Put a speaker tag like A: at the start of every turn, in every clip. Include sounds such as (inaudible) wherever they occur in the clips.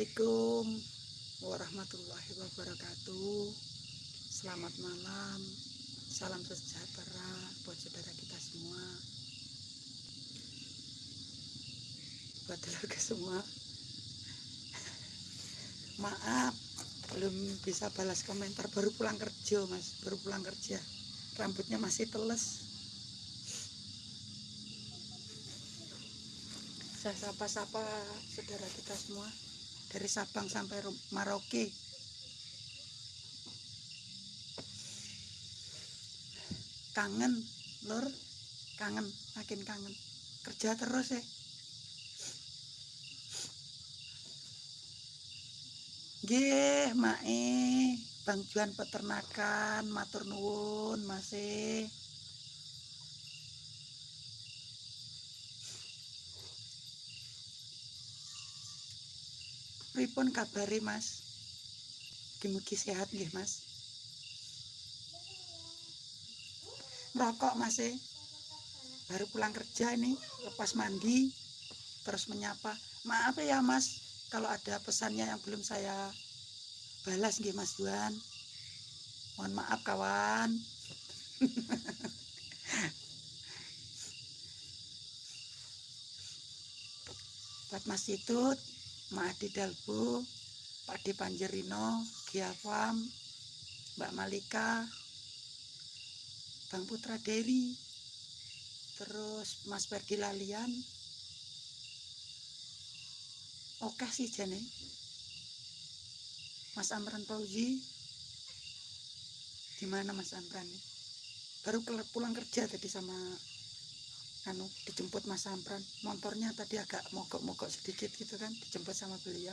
A: Assalamualaikum warahmatullahi wabarakatuh. Selamat malam. Salam sejahtera buat saudara kita semua. Buat keluarga semua. Maaf Belum bisa balas komentar. Baru pulang kerja mas. Baru pulang kerja. Rambutnya masih teles. Saya sapa-sapa saudara kita semua dari Sabang sampai Maroke. Kangen lur. Kangen makin kangen. Kerja terus ya Gih, mae, Bang Juan peternakan, matur nuwun, masih. Pripun kabari Mas? Mugi sehat nggih Mas. Ngerokok Mas e. Baru pulang kerja ini, lepas mandi, terus menyapa. Maaf ya Mas, kalau ada pesannya yang belum saya balas nggih Mas Juan. Mohon maaf kawan. (laughs) Buat Mas Situt, Maadi Dalbu, Pak Di Panjerino, Giafam, Mbak Malika, Bang Putra Dewi, terus Mas Pergi Lalian. Oke sih jane. Mas Amran Fauzi. Gimana Mas Amran? Baru pulang kerja tadi sama anu dijemput Mas Sampran motornya tadi agak mogok-mogok sedikit gitu kan dijemput sama beliau.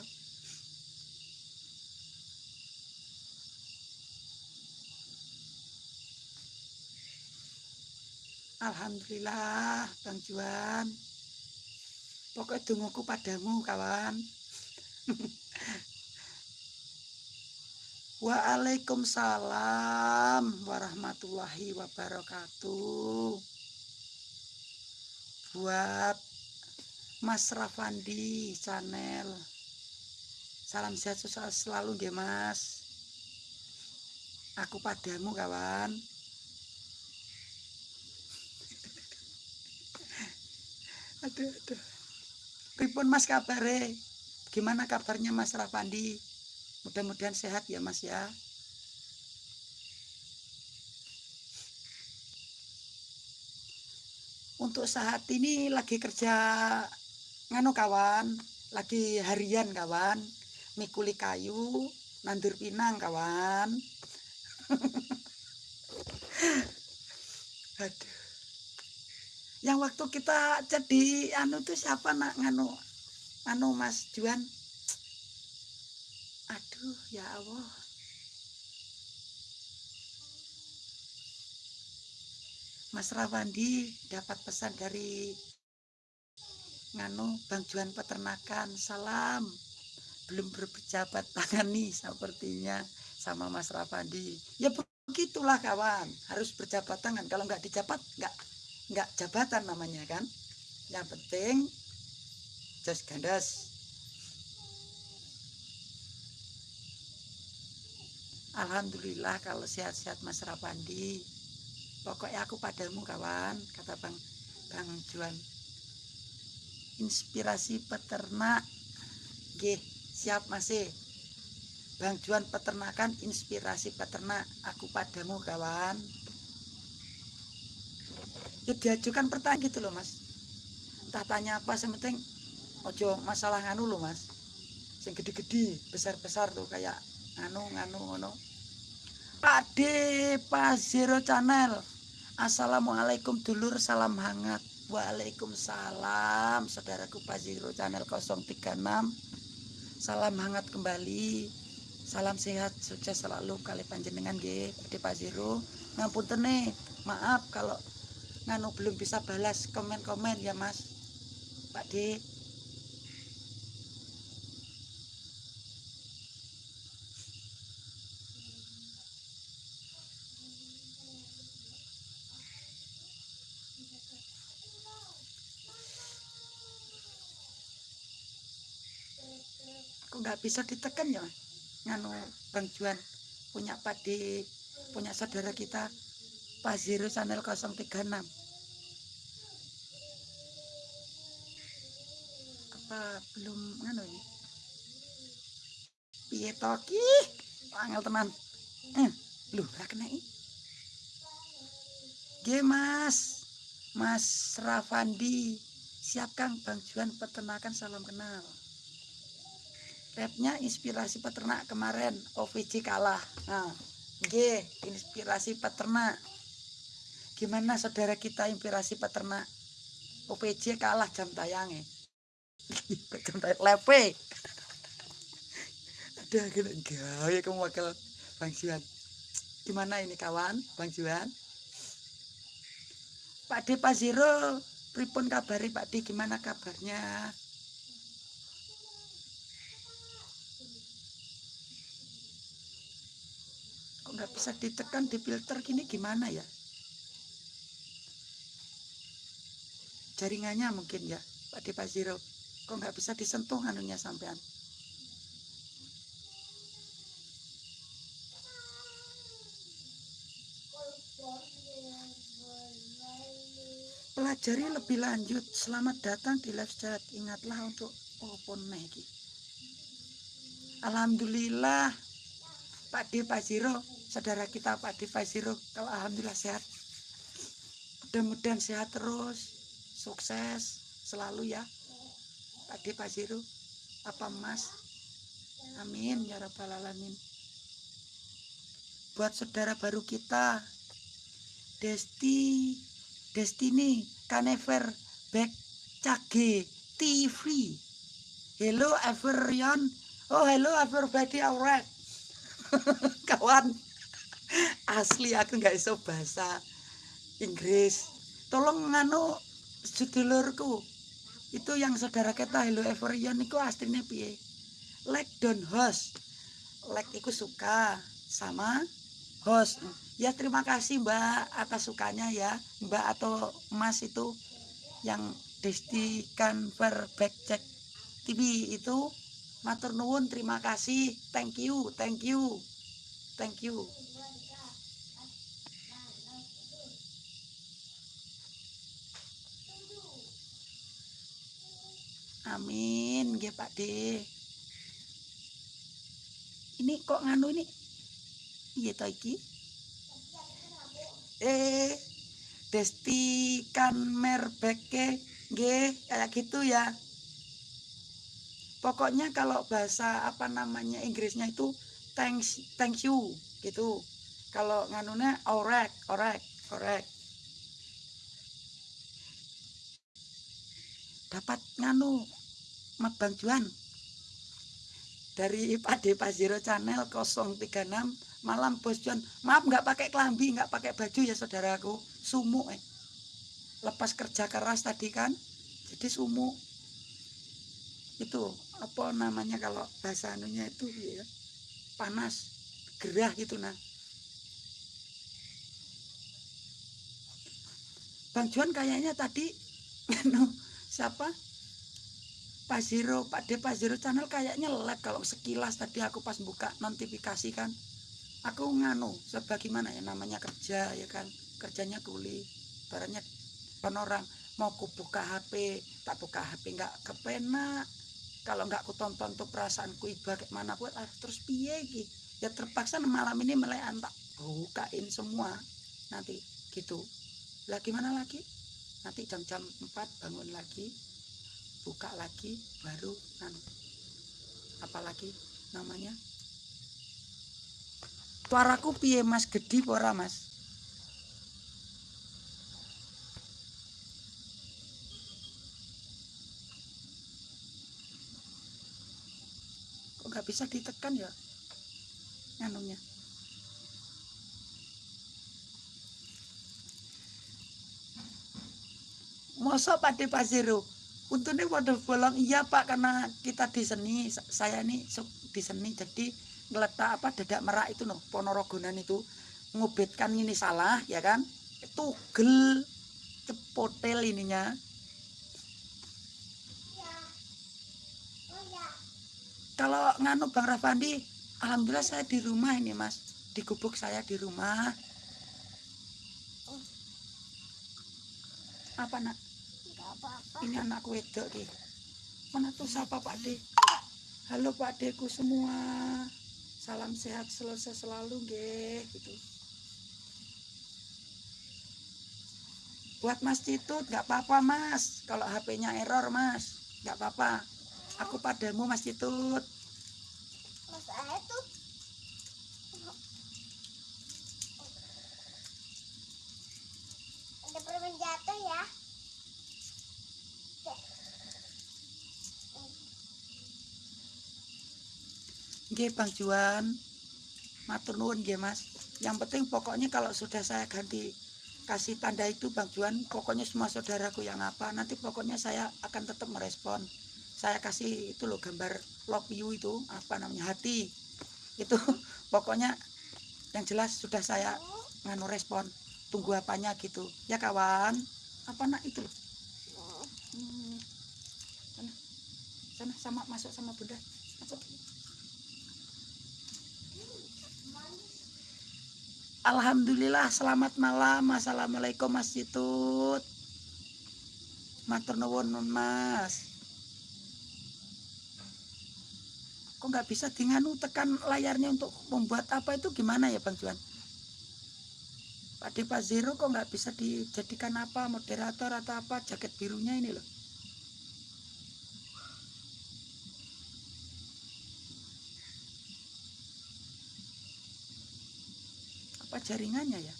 A: Alhamdulillah Bang Juan. Pokoknya dunguku padamu kawan. (laughs) Waalaikumsalam warahmatullahi wabarakatuh buat Mas Rafandi channel. Salam sehat selalu deh Mas. Aku padamu kawan. (laughs) Aduh aduh. Pripun Mas kabare? Gimana kabarnya Mas Rafandi? Mudah-mudahan sehat ya Mas ya untuk saat ini lagi kerja nganu kawan lagi harian kawan. Mikuli kayu nandur pinang kawan. (laughs) Aduh. Yang waktu kita jadi anu tuh siapa nak nganu anu mas Juan? Aduh ya Allah Mas Rawandi dapat pesan dari nganu Bang Juan Peternakan. Salam. Belum berpejabat (laughs) tangan nih sepertinya sama Mas Rawandi. Ya begitulah kawan. Harus berjabat tangan. Kalau nggak dijabat nggak nggak jabatan namanya kan? Yang penting just gandas Alhamdulillah kalau sehat-sehat Mas Rapandi pokoknya aku padamu kawan kata bang bang Juan. Inspirasi peternak. G siap masih Bang Juan peternakan inspirasi peternak. Aku padamu kawan. Ya diajukan pertanyaan gitu loh mas. Entah tanya apa sementing ojo masalah nganu loh mas. Yang gede-gede besar-besar tuh kayak nganu nganu Pak D Pak Zero Channel Assalamualaikum dulur salam hangat. Waalaikumsalam saudaraku Paziro channel 036 salam hangat kembali. Salam sehat sukses selalu kali panjenengan G Pak Paziro ngapunten maaf kalau nganu belum bisa balas komen-komen ya mas. Pak nggak bisa ditekan ya nganu Bang Juan punya padi punya saudara kita Pak Zero channel 036 apa belum nganu ini? Piye toki angel teman. Eh lu ora kena Ge Mas. Mas Rafandi. Siap Kang Bang Juan peternakan salam kenal Rapnya inspirasi peternak kemarin. OVJ kalah. Nah G inspirasi peternak. Gimana saudara kita inspirasi peternak? OPJ kalah jam tayangnya. (laughs) Jam tayang lepe. Ada gini ya kamu wakil Bang Juan. Gimana ini kawan Bang Juan? Pak D Pak Zero pripun kabari Pak D gimana kabarnya kok nggak bisa ditekan di filter gini gimana ya? Jaringannya mungkin ya Pak D Pak Zero. Kok nggak bisa disentuh anunya sampean? Pelajari lebih lanjut. Selamat datang di live chat ingatlah untuk open lagi Alhamdulillah Pak D Pak Ziro saudara kita Pak D Pak Ziro kalau Alhamdulillah sehat mudah-mudahan sehat terus sukses selalu ya Pak D Pak Ziro apa mas amin ya rabbal alamin buat saudara baru kita Desti Destiny Canever Back Cage TV. Hello everyone. Oh hello everybody alright. (laughs) Kawan, asli aku nggak iso bahasa Inggris. Tolong nganu sedulurku. Itu yang saudara kita hello everyone itu aslinya piye? Like don host. Like iku suka sama host ya terima kasih mbak atas sukanya ya mbak atau mas itu yang Desti Conver Backcheck TV itu matur nuwun terima kasih. Thank you thank you thank you. Amin ya Pak D. Ini kok nganu ini? Iya iki. Eh Desti kan merbeke G kayak gitu ya pokoknya kalau bahasa apa namanya Inggrisnya itu thanks thank you gitu. Kalau nganunya alright alright alright dapat nganu Bang Juan. Dari Pak De Zero Channel 036 malam bos John maaf nggak pakai kelambi nggak pakai baju ya saudaraku. Sumuk eh. Lepas kerja keras tadi kan jadi sumuk itu apa namanya kalau bahasa anunya itu ya panas gerah gitu nah Bang Juan kayaknya tadi (laughs) siapa? Pak Zero Pak De Pak Zero channel kayaknya lag kalau sekilas tadi aku pas buka notifikasi kan. Aku nganu sebagaimana ya namanya kerja ya kan. Kerjanya kuli barangnya orang mau ku buka HP tak buka HP nggak kepena kalau nggak ku tonton tuh perasaanku iba kayak buat ah, terus piye gitu ya terpaksa malam ini melekan tak bukain semua. Nanti gitu. Lah gimana lagi? Nanti jam-jam 4 bangun lagi buka lagi baru kan apalagi namanya? Suaraku piye Mas? Gede ora Mas? Bisa ditekan ya? Nganunya. Masa Pak De? Untungnya pada bolong iya Pak karena kita di seni saya ini di seni jadi ngeletak apa dadak merak itu noh ponorogonan itu ngubitkan ini salah ya kan itu gel cepotel ininya kalau nganu Bang Rafandi, alhamdulillah saya di rumah ini Mas. Di gubuk saya di rumah. Apa nak?
B: Enggak apa-apa.
A: Ini anak wedok ki. Mana tuh siapa Pak De? Halo Pak Deku semua. Salam sehat selesai selalu nggih gitu. Buat Mas Citut nggak apa-apa Mas. Kalau HP-nya error Mas, nggak apa-apa. Aku padamu Mas Citut.
B: Mas tuh ada permen jatuh ya.
A: Nggih Bang Juan. Matur nuwun nggih Mas. Yang penting pokoknya kalau sudah saya ganti kasih tanda itu Bang Juan, pokoknya semua saudaraku yang apa, nanti pokoknya saya akan tetap merespon. Saya kasih itu loh gambar love you itu apa namanya hati. Itu (laughs) pokoknya yang jelas sudah saya nganu respon. Tunggu apanya gitu. Ya kawan. Apa nak itu. Hmm. Sana. Sama masuk sama Bunda. Alhamdulillah selamat malam Assalamualaikum Mas Citut Matur nuwun Mas Kok nggak bisa dinganu tekan layarnya untuk membuat apa itu? Gimana ya Bang Juan? Pak Depa Zero kok nggak bisa dijadikan apa moderator atau apa jaket birunya ini loh? Apa jaringannya ya?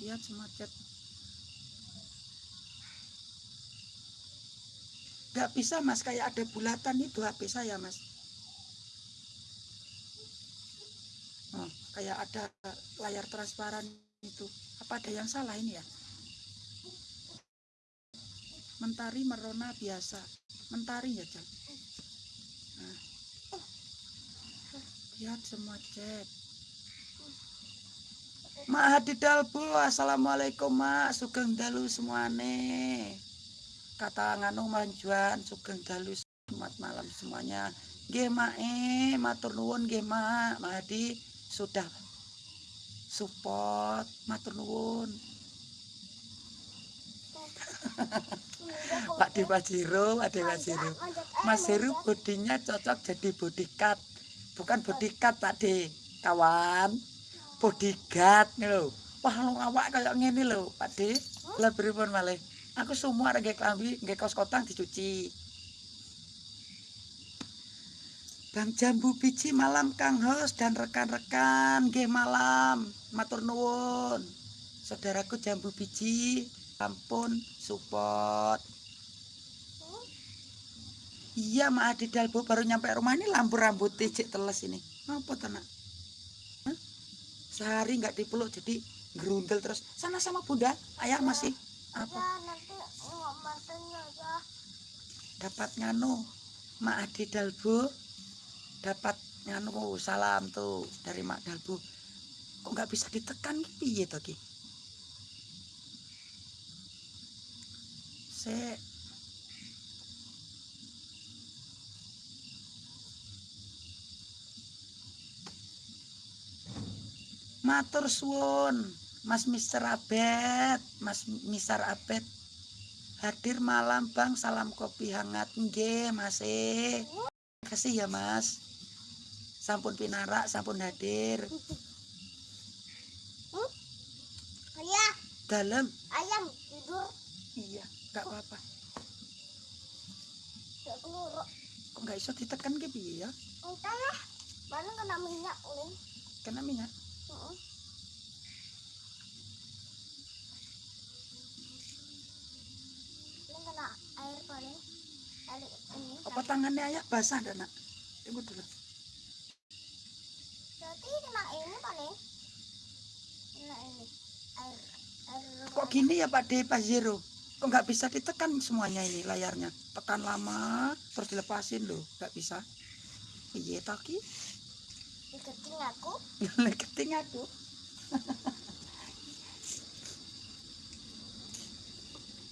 A: Lihat semua nggak bisa mas. Kayak ada bulatan itu HP saya mas. Oh, kayak ada layar transparan itu. Apa ada yang salah ini ya? Mentari merona biasa. Mentari ya nah. lihat semua chat. Mak Hadi Dalbu, Assalamualaikum Mak, Sugeng Dalu semuane. Kata nganu manjuan, Sugeng Dalu selamat malam semuanya. Nggih Mak eh, matur nuwun nggih Mak. Sudah support, matur nuwun. Pak Dewa Jiro, Pak Dewa Jiro. Mas Heru bodinya cocok jadi bodyguard. Bukan bodyguard Pak De, kawan. Bodyguard nih. Wah, lu awak kayak ngene lho, Pak De. Lah pripun malih? Aku semua klambi, nggih kaos kotang dicuci. Bang Jambu Biji malam Kang Hos dan rekan-rekan nggih malam. Matur nuwun. Saudaraku Jambu Biji, ampun support. Iya, Mak Adi Dalbo baru nyampe rumah ini lampu rambut cik teles ini. Apa tenak? Hah? Sehari nggak dipeluk jadi gerundel terus. Sana sama Bunda, ayah masih apa?
B: Ya nanti matanya ya.
A: Dapat nganu, Mak Adi Dalbo dapat nganu salam tuh dari Mak Dalbo. Kok nggak bisa ditekan piye to ki? Se Matur suwun, Mas Mister Abed, Mas Misar Abed. Hadir malam Bang, salam kopi hangat nggih, Mas. E. Kasih ya, Mas. Sampun pinarak, sampun hadir.
B: Ayah,
A: Dalam.
B: ayam tidur.
A: Iya, nggak apa-apa.
B: Gak keluruk.
A: Kok nggak iso ditekan piye ya?
B: Entah lah. Mana kena minyak ulin.
A: Kena minyak.
B: Heeh kena air ini.
A: Apa tangannya ayah basah dah, Nak? Tunggu dulu.
B: Berarti kena ini paling. Kena ini. Air. Air.
A: Kok gini ya Pak De Pak Zero? Kok nggak bisa ditekan semuanya ini layarnya? Tekan lama, terus dilepasin loh. Nggak bisa. Iya toki.
B: Iketing aku. (laughs)
A: Keting aku. (laughs)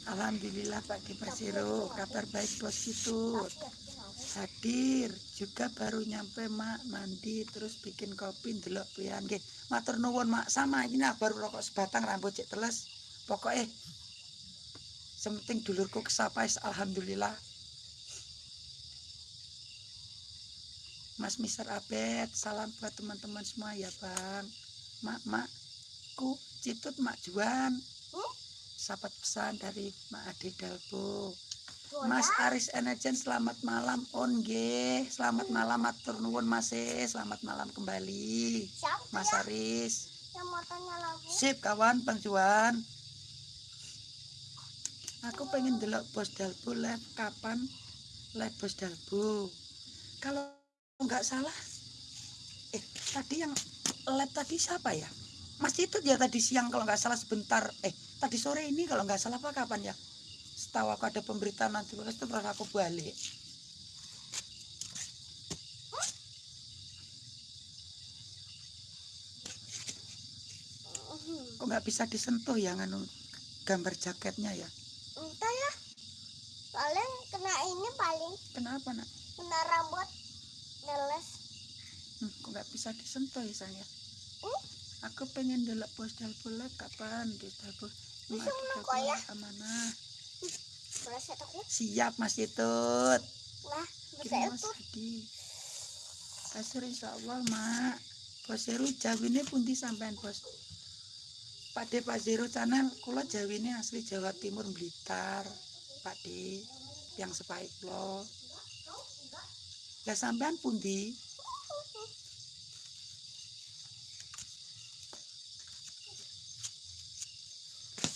A: Alhamdulillah Pak Dipasiro kabar baik bos itu. Hadir juga baru nyampe mak mandi terus bikin kopi ndelok pian. Nggih matur nuwun mak. Sama ini baru rokok sebatang rambut cek teles. Pokoknya sementing dulurku kesapais alhamdulillah. Mas Mister Abed salam buat teman-teman semua ya bang. Mak makku citut mak Juan? Sahabat pesan dari Mak Ade Dalbo. Mas Aris Enejen selamat malam on G selamat malam matur nuwun Mas E. selamat malam kembali
B: Siapa
A: Mas
B: ya?
A: Aris.
B: Yang mau tanya lagi?
A: sip kawan Bang Juan aku pengen delok bos Dalbo live. Kapan live bos Dalbo? Kalau nggak salah eh tadi yang live tadi siapa ya? Mas itu ya tadi siang kalau nggak salah sebentar eh tadi sore ini kalau nggak salah apa kapan ya? Setahu aku ada pemberitaan nanti terus terus aku balik. Kok nggak bisa disentuh ya nganu gambar jaketnya ya?
B: Entah ya. Paling kena ini paling.
A: Kenapa nak?
B: Kena rambut. Neles.
A: hmm, kok nggak bisa disentuh ya sayang
B: Hmm?
A: aku pengen delok bos live kapan? Bos Dalbo
B: Kok ya. aku.
A: siap Mas Itut
B: Lah, bisa
A: Kirim Mas
B: itu.
A: Hadi Kasur insya Allah mak. Bos Heru jawine pundi sampean bos? Pak De Pak Zero channel kula jawine asli Jawa Timur Blitar Pak De yang sepaik lo lah sampean pundi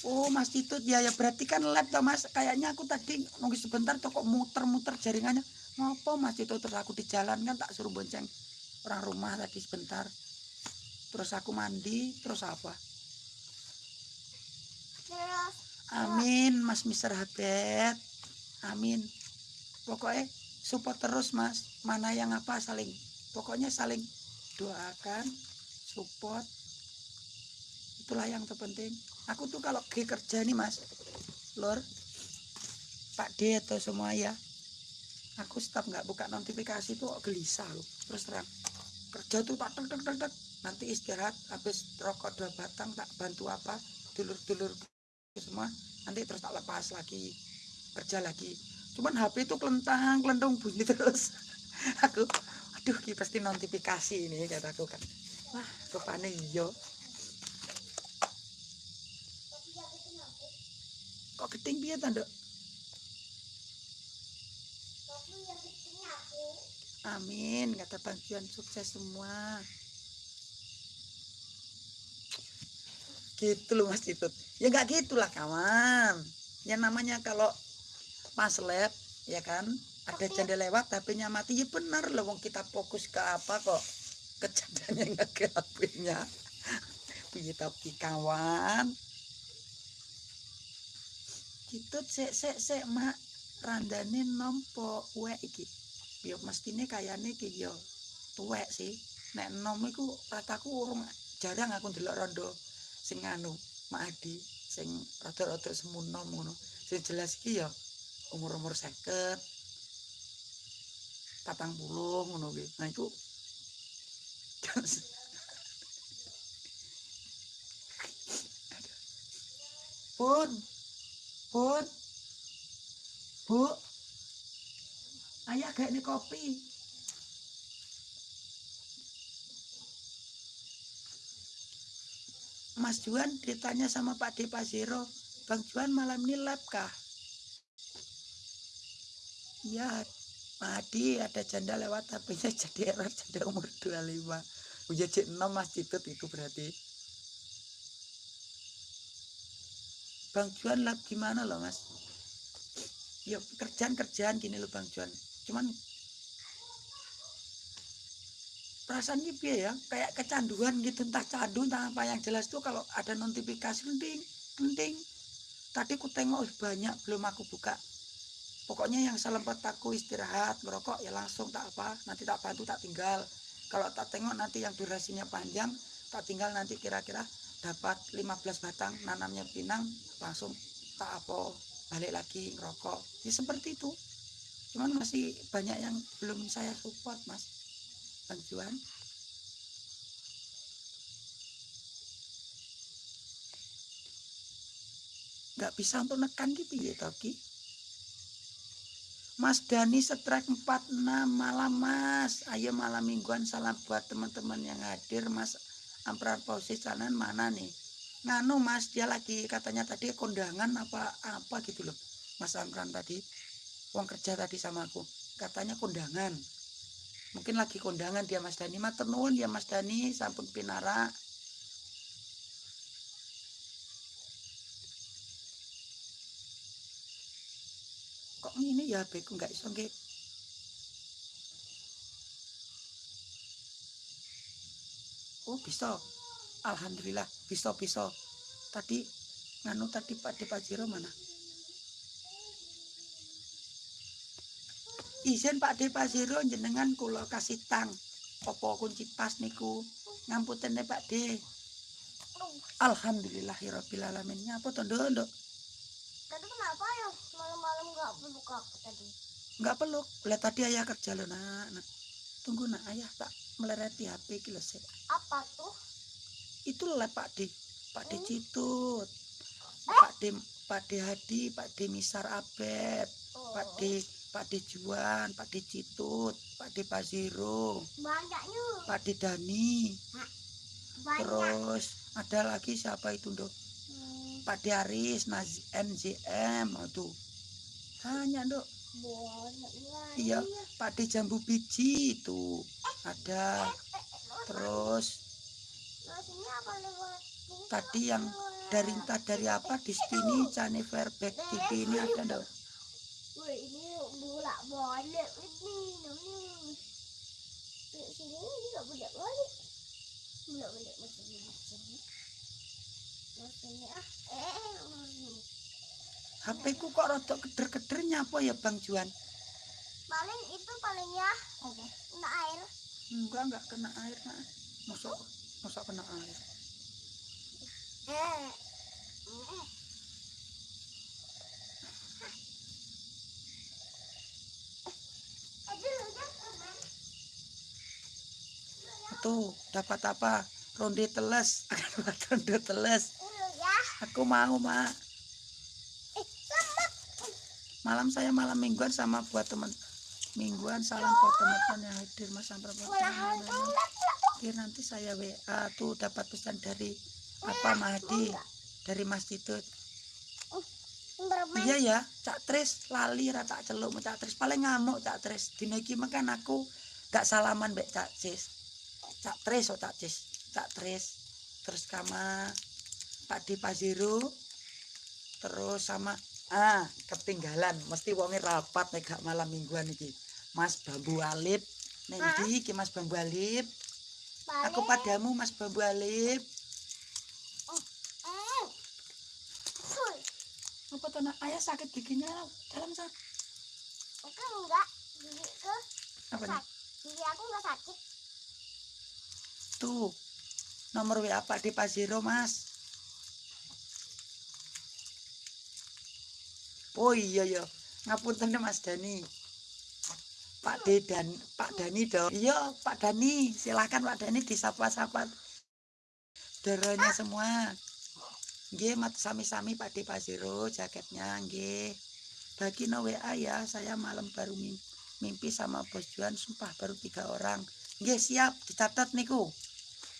A: Oh Mas Titut ya ya berarti kan lab toh Mas. Kayaknya aku tadi nunggu sebentar tuh kok muter-muter jaringannya. Ngopo Mas Titut? Terus aku di jalan kan tak suruh bonceng orang rumah tadi sebentar. Terus aku mandi terus apa?
B: Terus
A: Amin Mas Mister Habet Amin. Pokoknya support terus Mas. Mana yang apa saling pokoknya saling doakan support. Itulah yang terpenting aku tuh kalau lagi kerja nih Mas Lur Pak D atau semua ya aku stop nggak buka notifikasi tuh gelisah loh. Terus terang kerja tuh tak tek tek tek tek. nanti istirahat habis rokok dua batang tak bantu apa dulur-dulur semua nanti terus tak lepas lagi kerja lagi. Cuman HP itu kelentang kelentang bunyi terus. (laughs) Aku aduh pasti notifikasi ini kataku kan. Wah rupanya iyo kok geding piye ta Nduk? amin kata bantuan sukses semua. Gitu loh mas Titut ya nggak gitulah kawan. Yang namanya kalau pas lab ya kan ada
B: Tapi-
A: janda lewat HP-nya mati ya benar loh wong kita fokus ke apa kok. Ke jandanya nggak ke HP-nya. Piye tapi kawan gitu sek sek sek mak randane nompo uwek iki. Yo mestine kayane iki yo tuwek sih. Nek nom iku rataku urung jarang aku ndelok rondo sing anu Mak Adi sing rada-rada semu nom ngono. Sing jelas iki ya umur-umur 50 patang puluh ngono kuwi. Nah iku (laughs) Pun Pun Bu Ayah gak ini kopi Mas Juan ditanya sama Pak De Zero, Bang Juan malam ini lab kah? Iya, Pak Adi ada janda lewat HP-nya (laughs) jadi error janda umur 25. Udah cek 6 Mas Citut itu berarti. Bang Juan lab gimana loh Mas? Ya kerjaan-kerjaan gini loh Bang Juan. Cuman perasaannya piye ya? Kayak kecanduan gitu entah candu entah apa. Yang jelas tuh kalau ada notifikasi penting penting. Tadi ku tengok "Ih, banyak belum aku buka. Pokoknya yang selempet aku istirahat merokok ya langsung tak apa. Nanti tak bantu tak tinggal. Kalau tak tengok nanti yang durasinya panjang tak tinggal nanti kira-kira dapat 15 batang nanamnya pinang langsung tak apa balik lagi ngerokok. Ya seperti itu. Cuman masih banyak yang belum saya support mas. Juan? Nggak bisa untuk nekan gitu ya Toki Mas Dani setrek 46 malam mas. Ayo malam mingguan salam buat teman-teman yang hadir mas Ampran Pausis kanan mana nih? Nganu mas dia lagi katanya tadi kondangan apa apa gitu loh. Mas Amran tadi uang kerja tadi sama aku. Katanya kondangan. Mungkin lagi kondangan dia mas Dani matur nuwun ya mas Dani sampun pinara. Kok ini ya beku nggak iso oh bisa. Alhamdulillah bisa bisa. Tadi nganu tadi Pak De Pajero mana? Izin Pak De Pajero jenengan kula kasih tang. Opo kunci pas niku? Ngamputen nih Pak De Alhamdulillahirabbil alamin. Nyapa to nduk
B: Tadi kenapa ya? Malam-malam nggak buka aku tadi?
A: nggak peluk. Lihat tadi ayah kerja loh nak Nak. Tunggu nak. Ayah tak melereti HP iki lho Sik.
B: Apa tuh?
A: itu lah Pak D. Pak D
B: Hmm.
A: Citut. Pak D Pak D Hadi Pak D Misar Abed
B: Oh,
A: Pak D Pak D Juan Pak D Citut Pak D Paziro
B: Banyaknya.
A: Pak D Dani.
B: Banyak.
A: terus ada lagi siapa itu dok?
B: Hmm,
A: Pak D Aris Naz NZM aduh. Hanya dok Iya. Pak D Jambu Biji itu ada terus tadi yang dari entah dari apa di sini Channel Fairback TV ini ada
B: Wih, ini bolak balik ini sini juga balik. Balik ah. Eh.
A: HP ku kok rada keder-keder nyapa ya Bang Juan
B: Paling itu paling ya. Kena air.
A: enggak enggak kena air nak masuk masuk kena air
B: Eh. Eh. Aduh, jangan.
A: tuh dapat apa ronde teles (laughs) ronde teles
B: ya.
A: aku mau mak
B: Eh.
A: Malam saya malam mingguan sama buat teman. Mingguan salam buat teman-teman yang hadir mas Oke, nanti saya WA tuh dapat pesan dari apa Mahdi dari Mas Titut iya ya Cak Tris lali ra tak celuk Cak Tris. Paling ngamuk Cak Tris. Dina iki makan aku gak salaman mbek Cak Cis Cak Tris oh Cak Cis Cak Tris. Terus sama Pak Di Pazero terus sama ah ketinggalan. Mesti wonge rapat nek gak malam mingguan iki. Mas Bambu Alip.
B: Hah?
A: ndi iki Mas Bambu Alip?
B: Paling.
A: aku padamu Mas Bambu Alip.
B: Eh. Full.
A: apa tuh ayah sakit giginya dalam sa
B: Oke enggak. Gigi ke
A: apa nih
B: gigi aku enggak sakit.
A: tuh. Nomor WA Pak di Pazero Mas oh iya ya ngapunten Mas Dani. Pak D dan Pak Dani dong iya Pak Dani. Silakan Pak Dani disapa-sapa. Deranya semua. Nggih mat sami-sami Pak D Pazero jaketnya nggih. Bagi no WA ya saya malam baru mim- mimpi sama Bos Juan sumpah baru tiga orang. Nggih siap dicatat niku.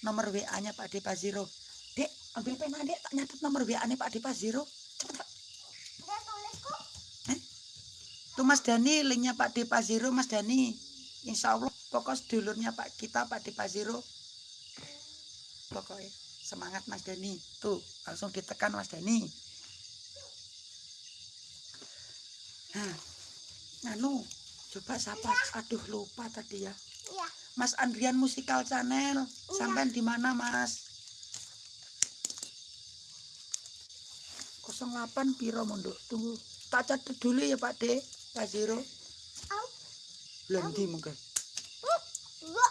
A: Nomor WA-nya Pak Depa Zero. Dek, ambil pena Dek, tak nyatet nomor WA-nya Pak Depa Zero. Cepet, Pak.
B: Udah tulis kok.
A: Tuh Mas Dani, linknya Pak Depa Zero, Mas Dani. Insya Allah, pokok sedulurnya Pak kita, Pak Depa Zero. Pokoknya semangat Mas Dani. Tuh, langsung ditekan Mas Dani. Nah, nganu, coba sapa. Aduh, lupa tadi ya.
B: Iya.
A: Mas Andrian Musikal Channel. Sampai di mana, Mas? 08 piro mondok. Tunggu. Tak catat dulu ya, Pak De.
B: Au.
A: Belum di.
B: Dua.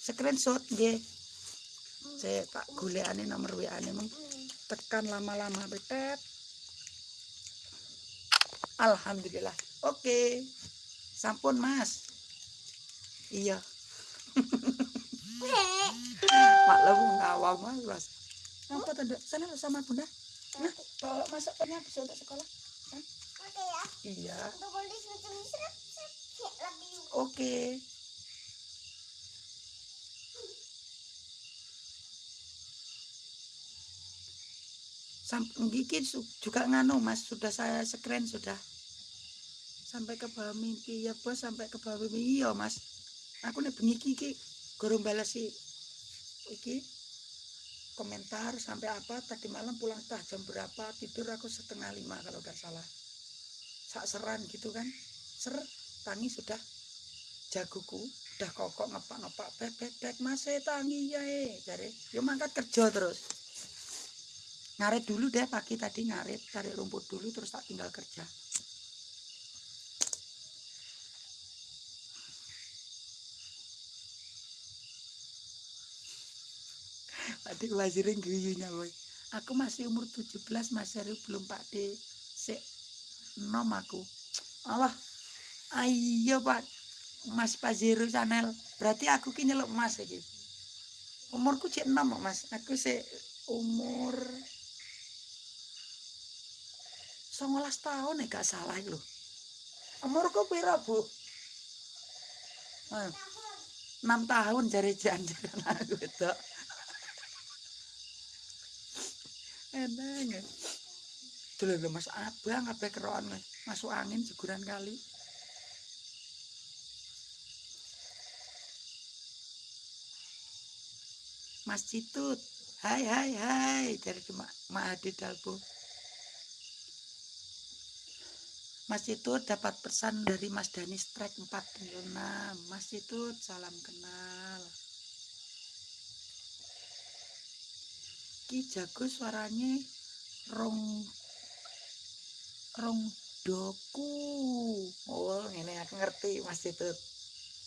A: Screenshot nggih. Saya tak golekane nomor WA-ne mung
B: Hmm.
A: tekan lama-lama betet. Alhamdulillah. Oke. Sampun, Mas. Iya. Maklum ngawang Mas. Apa tanda? Sana sama Bunda. Nah, bawa masuknya bisa untuk sekolah.
B: Ya.
A: Iya. Oke. Sampai gigi su- juga nganu mas. Sudah saya screen sudah. Sampai ke bawah mimpi. Ya bos sampai ke bawah mimpi. Iya mas. Aku nih bengi iki gorong balas si iki komentar sampai apa? Tadi malam pulang tah jam berapa tidur aku setengah lima kalau nggak salah sak seran gitu kan. Ser tangi sudah. Jagoku udah kokok ngepak ngepak bek bek bek masih tangi ya eh. Jadi yo mangkat kerja terus. Ngarit dulu deh pagi tadi ngarit cari rumput dulu terus tak tinggal kerja. (laughs) Adik wazirin guyunya boy. Aku masih umur 17 Mas Heru belum Pak D. nom aku. Allah. Ayo Pak. Mas Pazero channel. Berarti aku ki nyeluk Mas iki. Umurku cek 6 kok, Mas. Aku sik umur 19 tahun ya gak salah lho. Umurku pira, Bu? Eh, 6 tahun jari janjian aku itu. (laughs) Eneng. Dulu lho Mas Abang kabeh keroan Mas. masuk angin jeguran kali. Mas Citut. Hai hai hai dari Mak Ma Adi Dalbo. Mas Citut dapat pesan dari Mas Dani Strike 46. Mas Citut salam kenal. Ki jago suaranya rong rong doku. Oh, ini aku ngerti Mas Citut.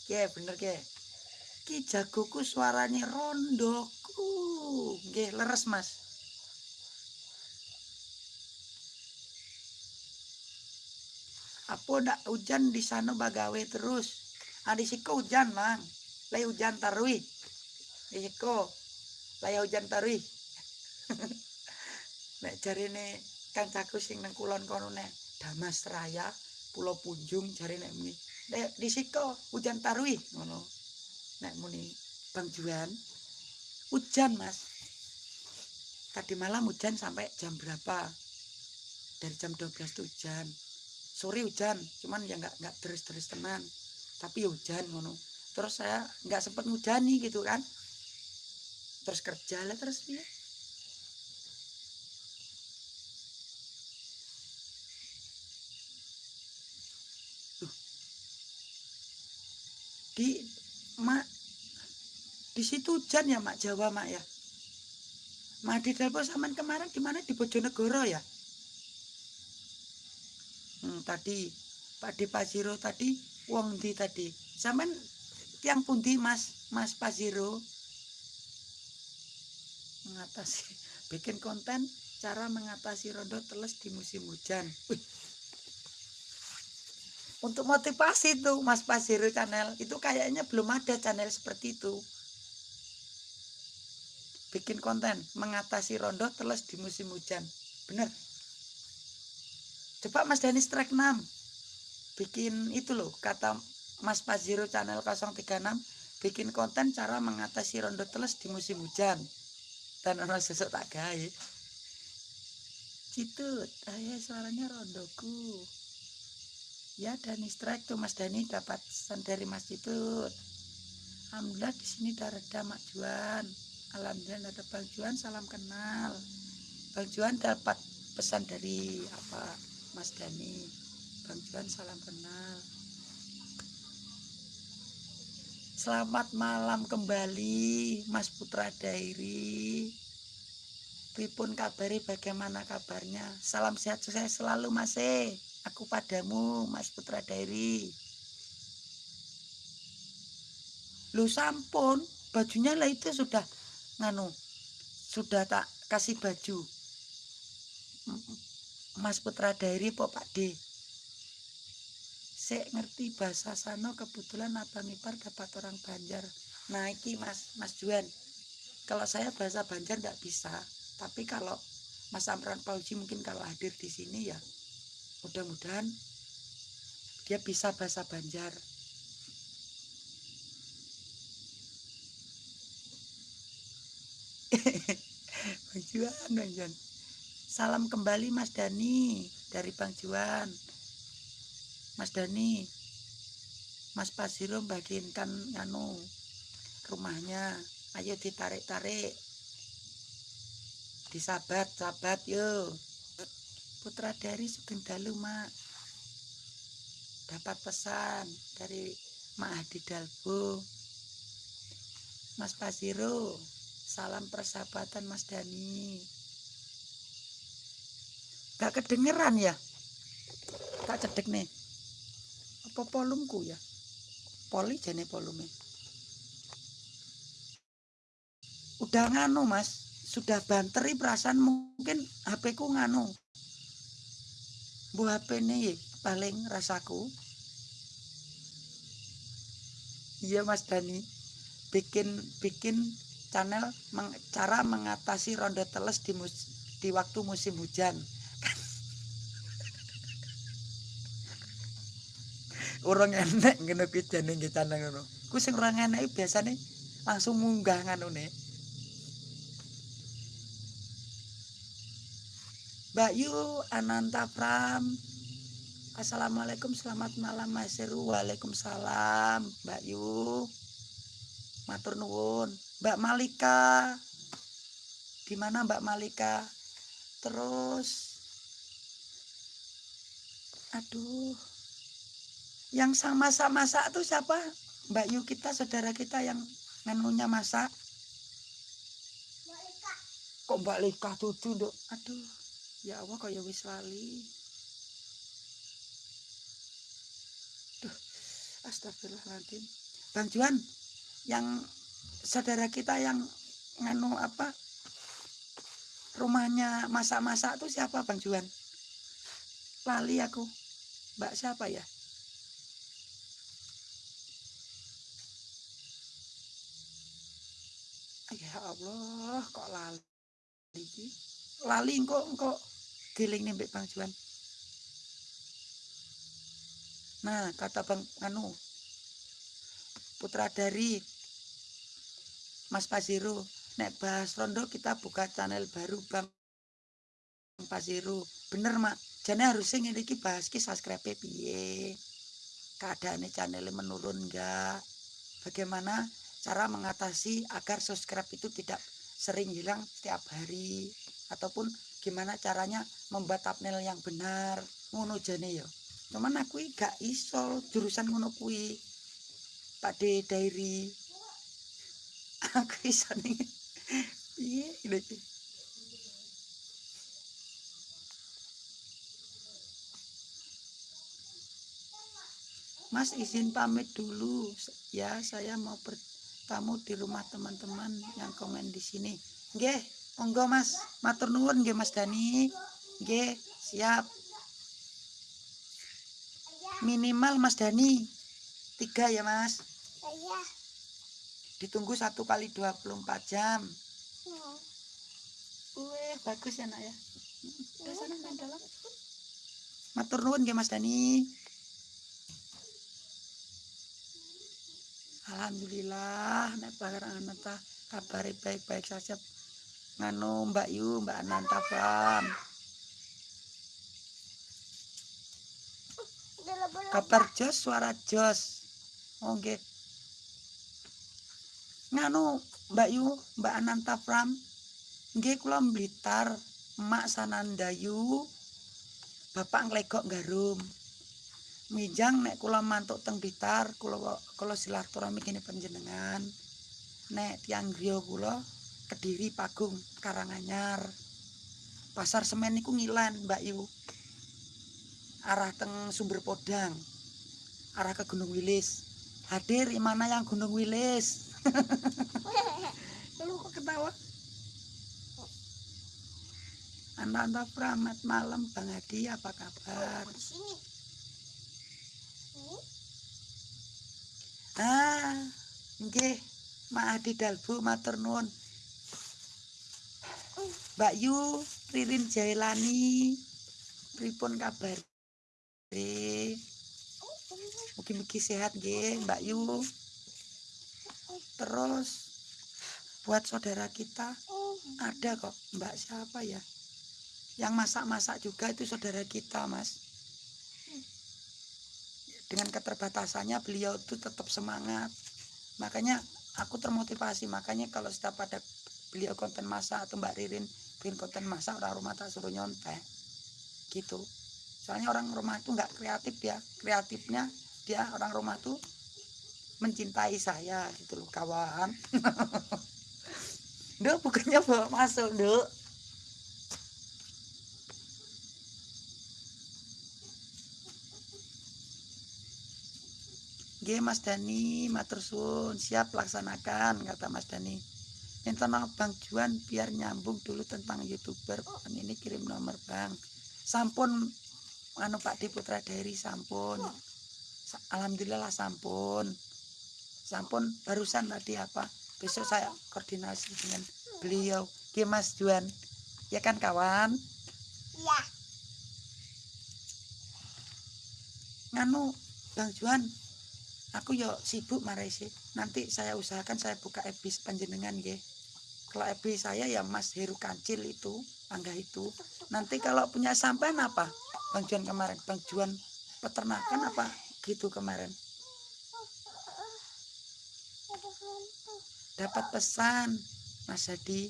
A: Ki bener ki. Ki jagoku suaranya rondoku. Nggih, leres Mas. Apa ndak hujan di sana bagawe terus? Ah di siko hujan, Mang. Lay hujan tarui. Di siko. Lay hujan tarui. (laughs) Nek jarine kancaku sing nang kulon kono nek Damas Raya, Pulau Punjung jarine nek muni. Nek di siko hujan tarui ngono. Nek muni Bang Juan hujan, Mas. Tadi malam hujan sampai jam berapa? Dari jam 12 tuh hujan. Sore hujan, cuman ya nggak nggak terus-terus tenan. Tapi ya hujan ngono. Terus saya nggak sempet ngujani gitu kan. Terus kerja lah terus ya. Di mak di situ hujan ya mak Jawa mak ya. Mak di Dalpo saman kemarin di mana di Bojonegoro ya? Hmm, tadi Pak De Paziro tadi wong di tadi. Saman tiang pundi Mas Mas Paziro mengatasi (laughs) bikin konten cara mengatasi rondo teles di musim hujan. Wih. Untuk motivasi tuh Mas Paziro channel itu kayaknya belum ada channel seperti itu. Bikin konten mengatasi rondo teles di musim hujan. Bener. Coba Mas Dani strike 6. Bikin itu loh kata Mas Paziro channel 036 bikin konten cara mengatasi rondo teles di musim hujan. Dan orang sesuk tak gawe. Citut, ayah suaranya rondoku. Ya Dani strike tuh Mas Dani dapat pesan dari Mas Citut. Alhamdulillah di sini udah reda Mak Juan. Alhamdulillah ada Bang Juan salam kenal. Bang Juan dapat pesan dari apa Mas Dani. Bang Juan salam kenal. Selamat malam kembali Mas Putra Dairi. Pripun kabari bagaimana kabarnya? Salam sehat sukses selalu Mas E. Aku padamu Mas Putra Dairi. Lu sampun bajunya lah itu sudah nganu sudah tak kasih baju Mas Putra Dairi po Pak D Sek ngerti bahasa Sano kebetulan Abang Ipar dapat orang Banjar. Nah, iki Mas Mas Juan. Kalau saya bahasa Banjar nggak bisa, tapi kalau Mas Amran Pauji mungkin kalau hadir di sini ya mudah-mudahan dia bisa bahasa Banjar. (laughs) Bang Juan, Bang Juan. Salam kembali Mas Dani dari Bang Juan. Mas Dani, Mas Pasiro bagiinkan anu rumahnya. Ayo ditarik-tarik. Disabat, sabat yo. Putra dari Sugeng Dalu, Mak. Dapat pesan dari Mak Hadi Dalbo. Mas Pasiro, salam persahabatan Mas Dani. Gak kedengeran ya? Tak cedek nih. Apa polumku ya? Poli jane polume. Udah nganu mas, sudah banteri perasaan mungkin HP ku nganu. Bu HP nih paling rasaku. Iya mas Dani, bikin bikin channel meng, cara mengatasi ronde teles di mus, di waktu musim hujan. (laughs) orang enek ngono kuwi jane nggih channel ngono. Ku sing ora enek biasane langsung munggah nganune. Mbak Yu Ananta Pram. Assalamualaikum selamat malam Mas Seru Waalaikumsalam Mbak Yu. Matur nuwun. Mbak Malika. Di mana Mbak Malika? Terus aduh yang sama-sama masak tuh siapa? Mbak Yu kita saudara kita yang nganunya masak.
B: Malika.
A: kok Mbak Lika tutu dok aduh ya Allah ya wis lali Duh, astagfirullahaladzim. Bang Juan yang saudara kita yang nganu apa rumahnya masak-masak tuh siapa Bang Juan? Lali aku. Mbak siapa ya? Ya Allah kok lali lali kok kok giling nih Bang Juan. Nah kata Bang anu putra dari Mas Pasiru nek bahas rondo kita buka channel baru Bang Pasiru. Bener mak. Jadi harusnya ini bahas ki subscribe piye? Keadaannya channel menurun enggak bagaimana cara mengatasi agar subscribe itu tidak sering hilang setiap hari? Ataupun gimana caranya membuat thumbnail yang benar ngono jane ya. Cuman aku gak iso jurusan ngono kuwi. Pak De Diary. (laughs) Aku iso nih iya Mas izin pamit dulu. Ya saya mau bertamu di rumah teman-teman yang komen di sini. Nggih monggo Mas. Matur nuwun nggih Mas Dani nggih siap. Minimal Mas Dani tiga ya Mas?
B: Saya.
A: ditunggu satu kali 24 jam.
B: Hmm.
A: Wih, bagus ya nak ya? Udah sana main dalam. Matur nuwun nggih Mas Dani Alhamdulillah nek barang ananta kabare baik-baik saja nganu Mbak Yu Mbak Ananta
B: laba-laba.
A: kabar jos suara jos. Oh nggih. Nganu Mbak Yu Mbak Ananta Fram nggih kula Blitar Emak Sanandayu Bapak nglegok garum. Mijang nek kula mantuk teng Blitar kula kula silaturahmi kene panjenengan. Nek tiang griya kula Kediri Pagung Karanganyar. Pasar semen niku ngilan Mbak Yu arah teng Sumber Podang arah ke Gunung Wilis. Hadir mana yang Gunung Wilis? (laughs) Lu kok ketawa? Anda-anda Pramat malam Bang Hadi apa kabar?
B: Di sini. Ini
A: ah nggih Adi Dalbu matur nuwun Mbak Yu Ririn Jailani pripun kabar? Mugi-mugi sehat nggih Mbak Yu. Terus buat saudara kita ada kok Mbak siapa ya? Yang masak-masak juga itu saudara kita Mas. Dengan keterbatasannya beliau itu tetap semangat. Makanya aku termotivasi. Makanya kalau setiap ada beliau konten masak atau Mbak Ririn bikin konten masak orang rumah tak suruh nyontek. Gitu. Soalnya orang rumah itu nggak kreatif ya. Kreatifnya dia orang rumah tuh mencintai saya gitu loh kawan. (laughs) Duh, bukannya bawa masuk, Duh. G Mas Dani matur suwun. Siap laksanakan kata Mas Dani internal Bang Juan biar nyambung dulu tentang youtuber. Ini kirim nomor Bang. Sampun anu Pak Di Putra dari sampun. Alhamdulillah lah sampun. Sampun barusan tadi apa besok saya koordinasi dengan beliau. G Mas Juan. Ya kan kawan?
B: Iya.
A: Nganu Bang Juan aku yo sibuk marai sih nanti saya usahakan saya buka ebis panjenengan ya kalau ebis saya ya Mas Heru Kancil itu angga itu. Nanti kalau punya sampean apa? Bang Juan kemarin Bang Juan peternakan apa gitu kemarin? Dapat pesan Mas Hadi.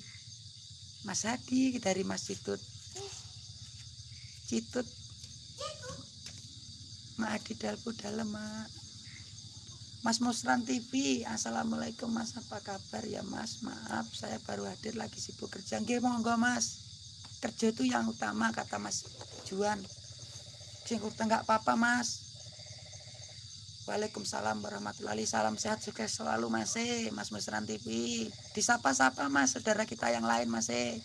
A: Mas Hadi dari Mas Citut. Citut. Mak Adi Dalbu dalam mak Mas Musran TV Assalamualaikum Mas. Apa kabar? Ya Mas maaf saya baru hadir lagi sibuk kerja. Nggih monggo Mas. Kerja itu yang utama kata Mas Juan. Sing enggak apa-apa Mas. Waalaikumsalam warahmatullahi salam sehat sukses selalu Mas e, Mas Musran TV disapa-sapa Mas saudara kita yang lain Mas e.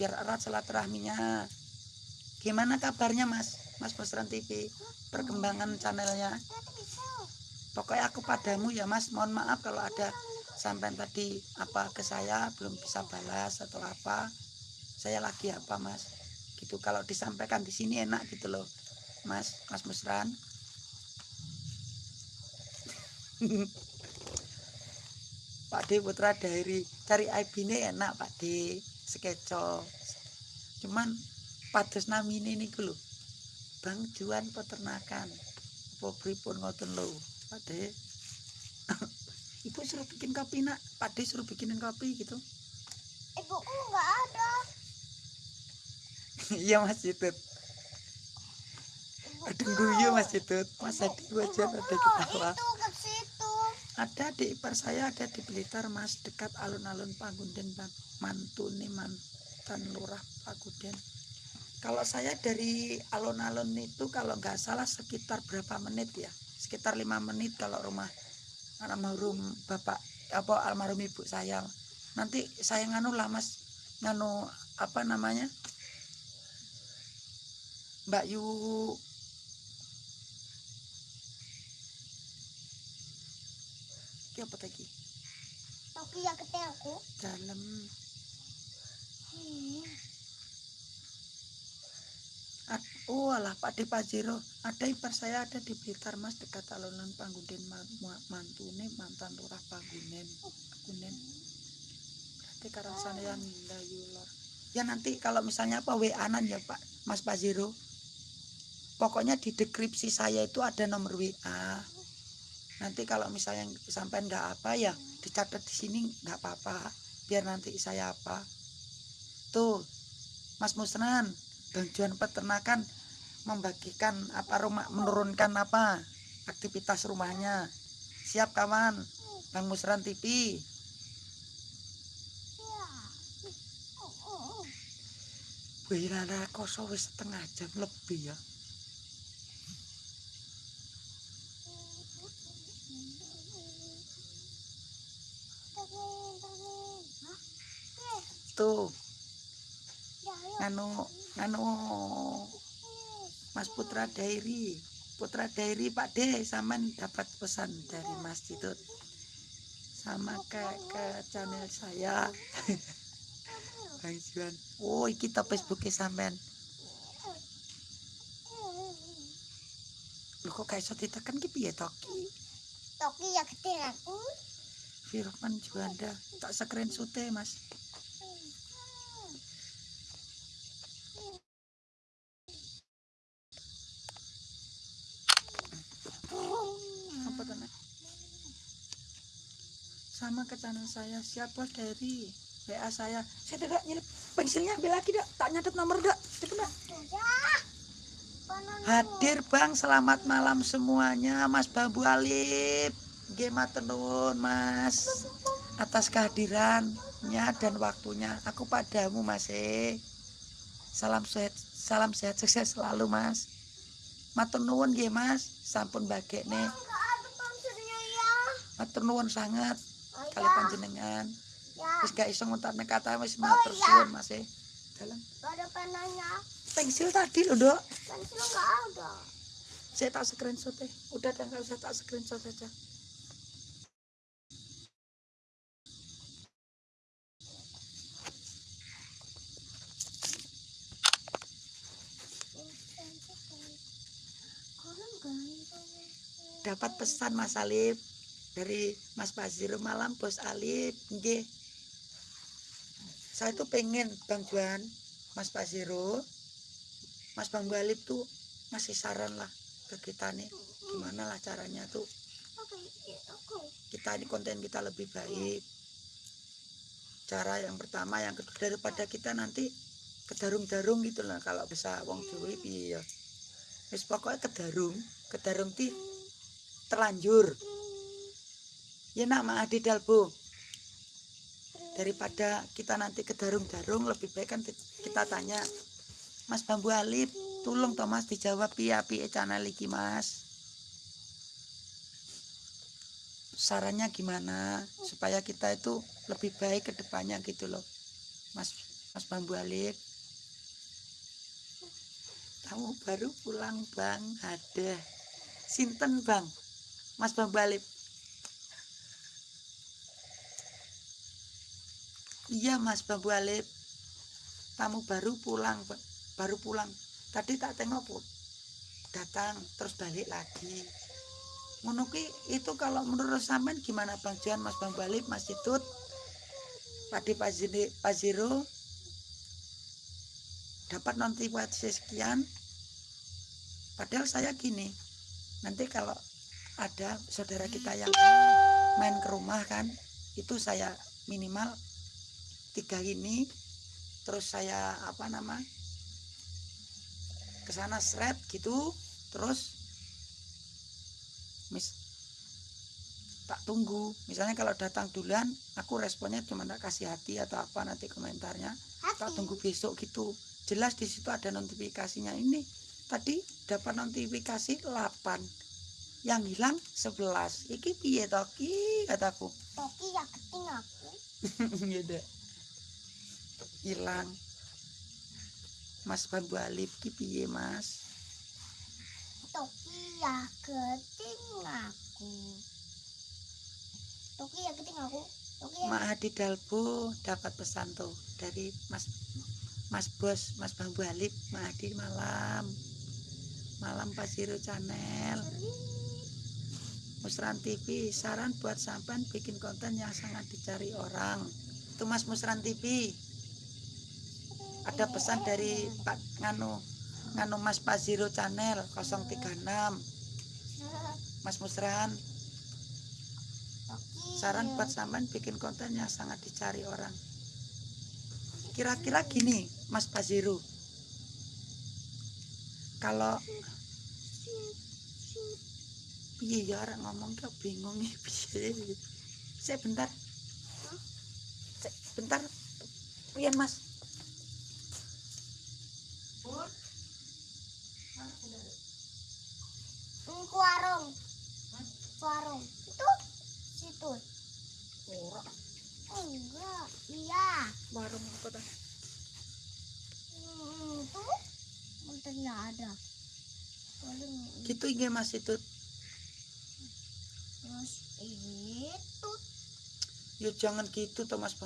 A: biar erat silaturahminya. Gimana kabarnya Mas? Mas Musran TV perkembangan channelnya pokoknya aku padamu ya mas. Mohon maaf kalau ada sampai tadi apa ke saya belum bisa balas atau apa. Saya lagi apa mas? Gitu. Kalau disampaikan di sini enak gitu loh mas mas Musran. (laughs) Pak D Putra dari cari IP ini enak Pak D. Skeco cuman pados namine niku lho. Bang Juan peternakan. Apa pripun ngoten lho Pade. (laughs) Ibu suruh bikin kopi nak. Pade suruh bikinin kopi gitu.
B: Ibuku nggak ada. (laughs)
A: Iya mas Yudut. Aduh guyu mas Yudut. Mas Adi wajar ada ketawa
B: itu ke situ.
A: Ada di ipar saya ada di Blitar mas dekat alun-alun Pagunden mantune mantan lurah Pagunden. Kalau saya dari alun-alun itu kalau nggak salah sekitar berapa menit ya sekitar lima menit kalau rumah almarhum bapak apa almarhum ibu saya nanti saya nganu lah mas nganu apa namanya Mbak Yu Ki apa tadi?
B: Tapi yang kecil aku.
A: Dalam.
B: Hmm.
A: Oh alah Pak De Pajero ada ipar saya ada di Blitar Mas dekat alun-alun Panggunen mantune mantan lurah Panggunen Panggunen berarti karasane yang Lor ya nanti kalau misalnya apa WA nan ya Pak Mas Pajero. Pokoknya di deskripsi saya itu ada nomor WA nanti kalau misalnya sampai nggak apa ya dicatat di sini nggak apa-apa. Biar nanti saya apa. Tuh Mas Musnan Bantuan peternakan membagikan apa rumah menurunkan apa aktivitas rumahnya. Siap kawan, Bang Musran TV. Wih, rara koso wis setengah jam lebih ya. Tuh. Anu anu Mas Putra Dairi. Putra Dairi Pak D Saman dapat pesan dari Mas Ditut. Sama ke ke channel saya. (laughs) Bang Juan. Oh iki to Facebooke sampean. Lho kok gak iso ditekan? Ki piye to ki?
B: Toki ya gede aku.
A: Firman Juanda. Tak screenshot Mas apa tuh Nak? Sama ke channel saya. Siapa dari WA saya? Saya tidak nyelip pensilnya ambil lagi dak tak nyatet nomor dak cepet dak hadir bang. Selamat malam semuanya Mas Bambu Alip. Gema tenun Mas. Atas kehadirannya dan waktunya. Aku padamu Mas eh salam sehat salam sehat sukses selalu Mas. Matur nuwun nggih Mas. Sampun bagekne.
B: Ya.
A: matur nuwun sangat kali panjenengan.
B: Ya.
A: wis gak iso ngutarne kata wis
B: Oh,
A: matur
B: iya.
A: suwun Mas eh. Dalam.
B: Enggak ada penanya.
A: pensil tadi loh dok.
B: Pensil enggak ada.
A: saya tak screenshot eh. Udah dan nggak usah tak screenshot saja. Dapat pesan Mas Alif dari Mas Faziro malam Bos Alif nggih. Saya tuh pengen Bang Juan Mas Faziro Mas Bang Alif tuh ngasih saran lah ke kita nih gimana lah caranya tuh.
B: Aku.
A: kita ini konten kita lebih baik. Cara yang pertama yang kedua daripada kita nanti kedarung-darung gitu lah kalau bisa wong Jawa piye ya wis pokoknya kedarung kedarung ti terlanjur ya nak mak adi dalbo daripada kita nanti kedarung-darung lebih baik kan kita tanya Mas Bambu Alip tolong toh Mas? Dijawab piye piye channel iki Mas? Sarannya gimana? Supaya kita itu lebih baik ke depannya gitu loh Mas Mas Bambu Alif kamu baru pulang Bang. Ada. Sinten Bang? Mas Bambu Alif Iya Mas Bambu Alif kamu baru pulang Ba- baru pulang. Tadi tak tengok Bu. datang terus balik lagi. Ngono ki itu kalau menurut sampean gimana Bang Juan Mas Bang Balip Mas Ditut Padi Pak Zini- Pak Ziro dapat notifikasi sekian. Padahal saya gini nanti kalau ada saudara kita yang main ke rumah kan itu saya minimal tiga ini terus saya apa nama ke sana seret gitu terus mis tak tunggu. Misalnya kalau datang duluan aku responnya cuma tak kasih hati atau apa nanti komentarnya. Tak
B: Hati.
A: tunggu besok gitu. Jelas di situ ada notifikasinya. Ini tadi dapat notifikasi 8 yang hilang 11 iki piye to ki kataku.
B: Toki ya keting aku. (laughs)
A: gitu hilang Mas Bambu Alif ki piye Mas
B: Toki ya keting aku. Toki ya keting aku. Toki ya.
A: Mak Hadi Dalbo dapat pesan tuh dari Mas Mas Bos Mas Bambu Alif Mak Hadi malam malam Pak Channel Musran TV saran buat sampan bikin konten yang sangat dicari orang itu Mas Musran TV ada pesan dari Pak Nganu Nganu Mas Pak Ziro Channel 036 Mas Musran saran buat sampean bikin konten yang sangat dicari orang. Kira-kira gini Mas Paziru kalau piye ya orang ngomong kok bingung piye? Saya bentar. Bentar. Pian Mas
B: Ini ke warung. Warung. Itu situ.
A: ora
B: Enggak. Iya.
A: warung apa tah
B: Hmm, itu motornya ada. paling
A: gitu nggih Mas itu
B: terus itu
A: ya jangan gitu toh Mas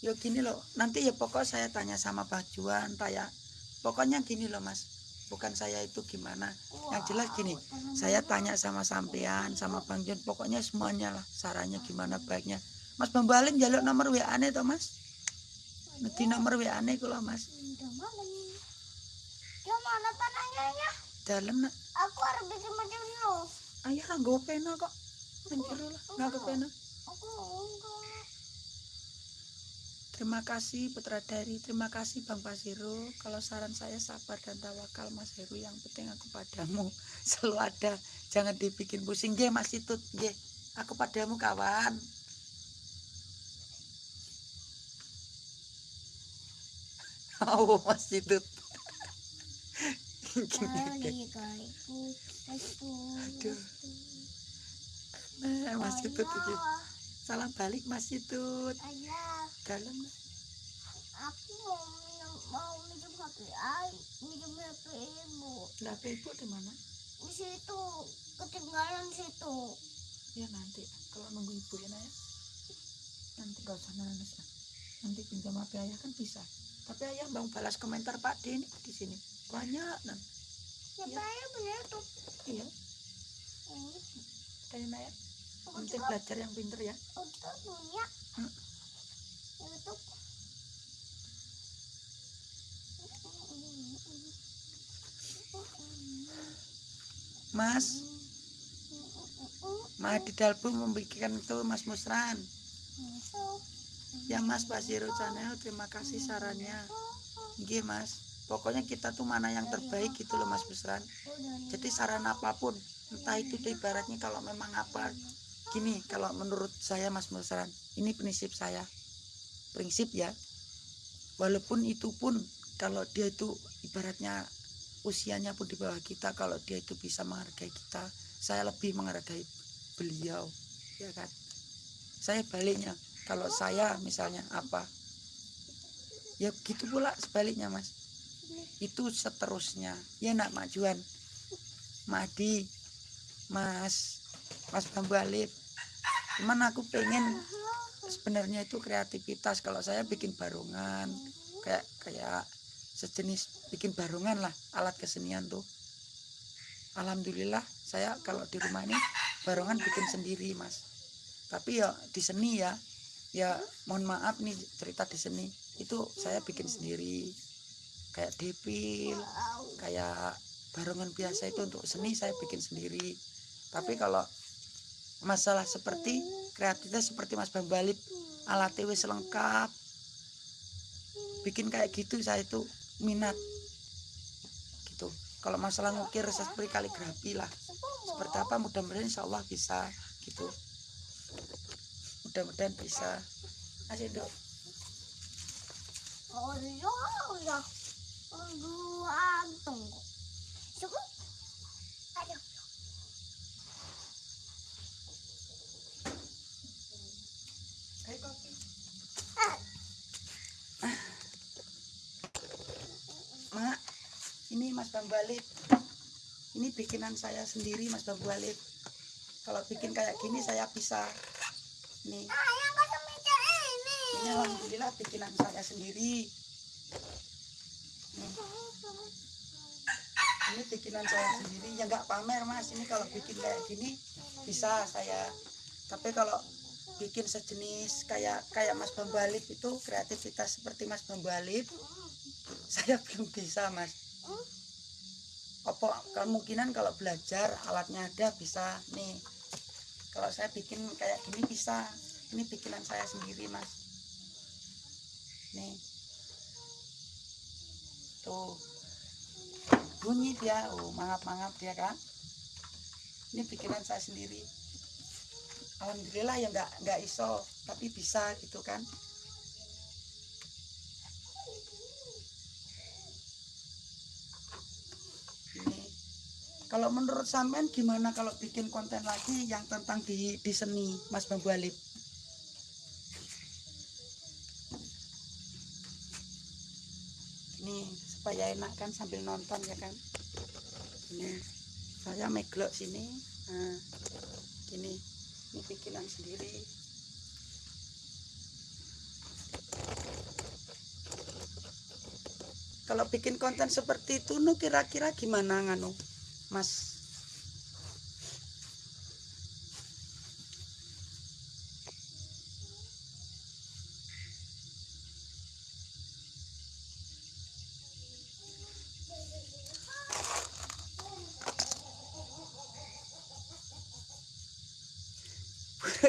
A: Ya gini loh nanti ya pokok saya tanya sama Pak Juan tanya pokoknya gini loh Mas bukan saya itu gimana. Yang jelas gini saya tanya sama sampean sama Bang Jun pokoknya semuanya lah sarannya gimana baiknya. Mas Bambu Alim jaluk nomor WA ane toh Mas. Nanti nomor WA ane kula Mas.
B: Mana tanahnya ya?
A: Dalam nak.
B: Aku harus bikin macam lu
A: ayah nggo pena kok. Nggak pena
B: aku enggak
A: Terima kasih Putra Dari, terima kasih Bang Pasiro. Kalau saran saya sabar dan tawakal Mas Heru, yang penting aku padamu (laughs) selalu ada. Jangan dibikin pusing, nggih Mas Itut, nggih. Aku padamu kawan. (laughs) Oh, Mas Itut. (laughs)
B: itu
A: Aduh. Nah, Mas Itut iki. Salam balik Mas Itut.
B: ayah
A: Dalam.
B: aku mau minum mau minum HP ay minum HP ibu
A: Lah ibu di mana?
B: di situ ketinggalan situ
A: Ya nanti kalau nunggu ibu ya Naya. Nanti gak usah nangis. Nanti pinjam HP ayah kan bisa. Tapi ayah bang balas komentar Pak D ini di sini banyak nan.
B: ya
A: Iya.
B: saya bener tuh
A: Iya,
B: ini
A: dari Naya. Nanti belajar yang pinter ya.
B: punya
A: Hmm.
B: itu
A: Mas, Mahdi Dalbu membikin itu Mas Musran. Ya Mas Basiro Channel, terima kasih sarannya. Nggih Mas. Pokoknya kita tuh mana yang terbaik gitu loh Mas Musran. Jadi saran apa pun, entah itu ibaratnya kalau memang apa gini kalau menurut saya Mas Musran, ini prinsip saya. Prinsip ya. Walaupun itu pun kalau dia itu ibaratnya usianya pun di bawah kita, kalau dia itu bisa menghargai kita, saya lebih menghargai beliau, ya kan? Saya baliknya, kalau saya misalnya apa, ya gitu pula sebaliknya Mas. Itu seterusnya. Ya nak Mak Juan, Madi, Mas, Mas Bambu Alif. Cuman aku pengen sebenarnya itu kreativitas. Kalau saya bikin barongan, kayak kayak sejenis bikin barongan lah alat kesenian tuh. Alhamdulillah saya kalau di rumah ini barongan bikin sendiri mas. Tapi ya di seni ya, ya mohon maaf nih cerita di seni itu saya bikin sendiri kayak depil, kayak barongan biasa itu untuk seni saya bikin sendiri tapi kalau masalah seperti kreativitas seperti Mas Bambalip alat wis lengkap. Bikin kayak gitu saya itu minat. Gitu. Kalau masalah ngukir seperti kaligrafi lah. Seperti apa mudah-mudahan insya Allah bisa gitu. Mudah-mudahan bisa. Asik dok.
B: Oh iya, iya. Aduh.
A: Ini Mas Bambalip. Ini bikinan saya sendiri Mas Bambalip. Kalau bikin kayak gini saya bisa.
B: Ini.
A: ini alhamdulillah bikinan saya sendiri. Nih, ini bikinan saya sendiri. Ya nggak pamer Mas. Ini kalau bikin kayak gini bisa saya. Tapi kalau bikin sejenis kayak kayak Mas Bambalip itu kreativitas seperti Mas Bambalip (laughs) saya belum bisa mas apa kemungkinan kalau belajar alatnya ada bisa nih? Kalau saya bikin kayak gini bisa. Ini bikinan saya sendiri mas. Nih. Tuh. Bunyi dia. Oh mangap mangap dia kan ini bikinan saya sendiri. Alhamdulillah ya nggak nggak iso tapi bisa gitu kan ini kalau menurut sampean gimana kalau bikin konten lagi yang tentang di, di seni Mas Bambu Alip ini supaya enak kan sambil nonton ya kan? Ini saya meglok sini. Nah gini ini bikinan sendiri. Kalau bikin konten seperti itu nu kira-kira gimana nganu mas.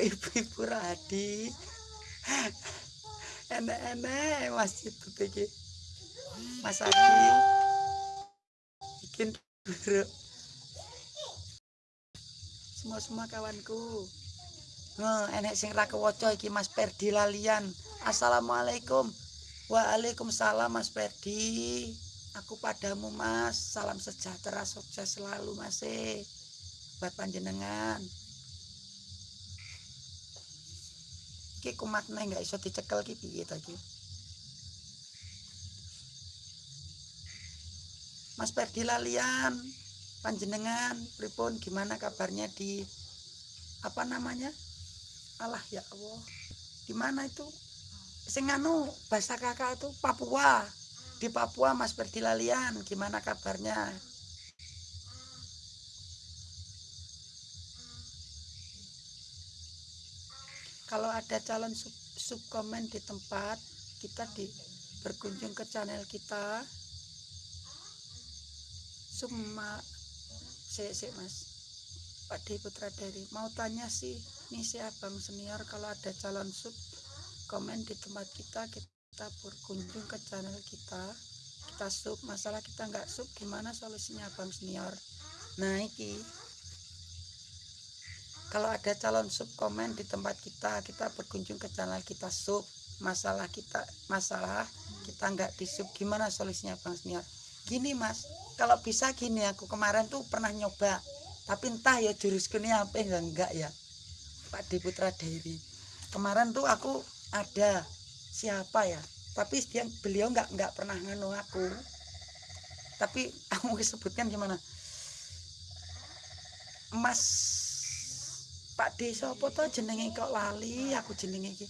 A: Ibu-ibu radi. Enek-enek masjid itu iki Mas Adi. Bikin buruk semua semua kawanku Nah, enek sing ra kewaca iki Mas Perdi lalian. Assalamualaikum. Waalaikumsalam Mas Perdi. Aku padamu Mas. Salam sejahtera, sukses selalu Mas. e. Buat panjenengan. Ki kumatne nggak iso dicekel ki piye? Mas Perdi lalian. Panjenengan pripun gimana kabarnya di apa namanya? Allah ya Allah. Di mana itu? Sing anu bahasa kakak itu Papua. Di Papua Mas Perdi lalian. Gimana kabarnya? kalau ada calon sub, sub komen di tempat kita di berkunjung ke channel kita Suma si si mas. Pak D Putra dari mau tanya sih nih si abang senior kalau ada calon sub komen di tempat kita kita berkunjung ke channel kita. Kita sub masalah kita nggak sub gimana solusinya abang senior? Nah iki. Kalau ada calon sub komen di tempat kita kita berkunjung ke channel kita sub. Masalah kita masalah kita nggak di sub gimana solusinya bang senior? Gini mas kalau bisa gini aku kemarin tuh pernah nyoba. Tapi entah ya jurus kini apa enggak enggak ya. Pak D Putra Dairi kemarin tuh aku ada siapa ya? Tapi dia beliau nggak nggak pernah nganu aku. Tapi (laughs) aku sebutkan gimana. Mas Pak D sapa to jenenge kok lali aku jenenge iki.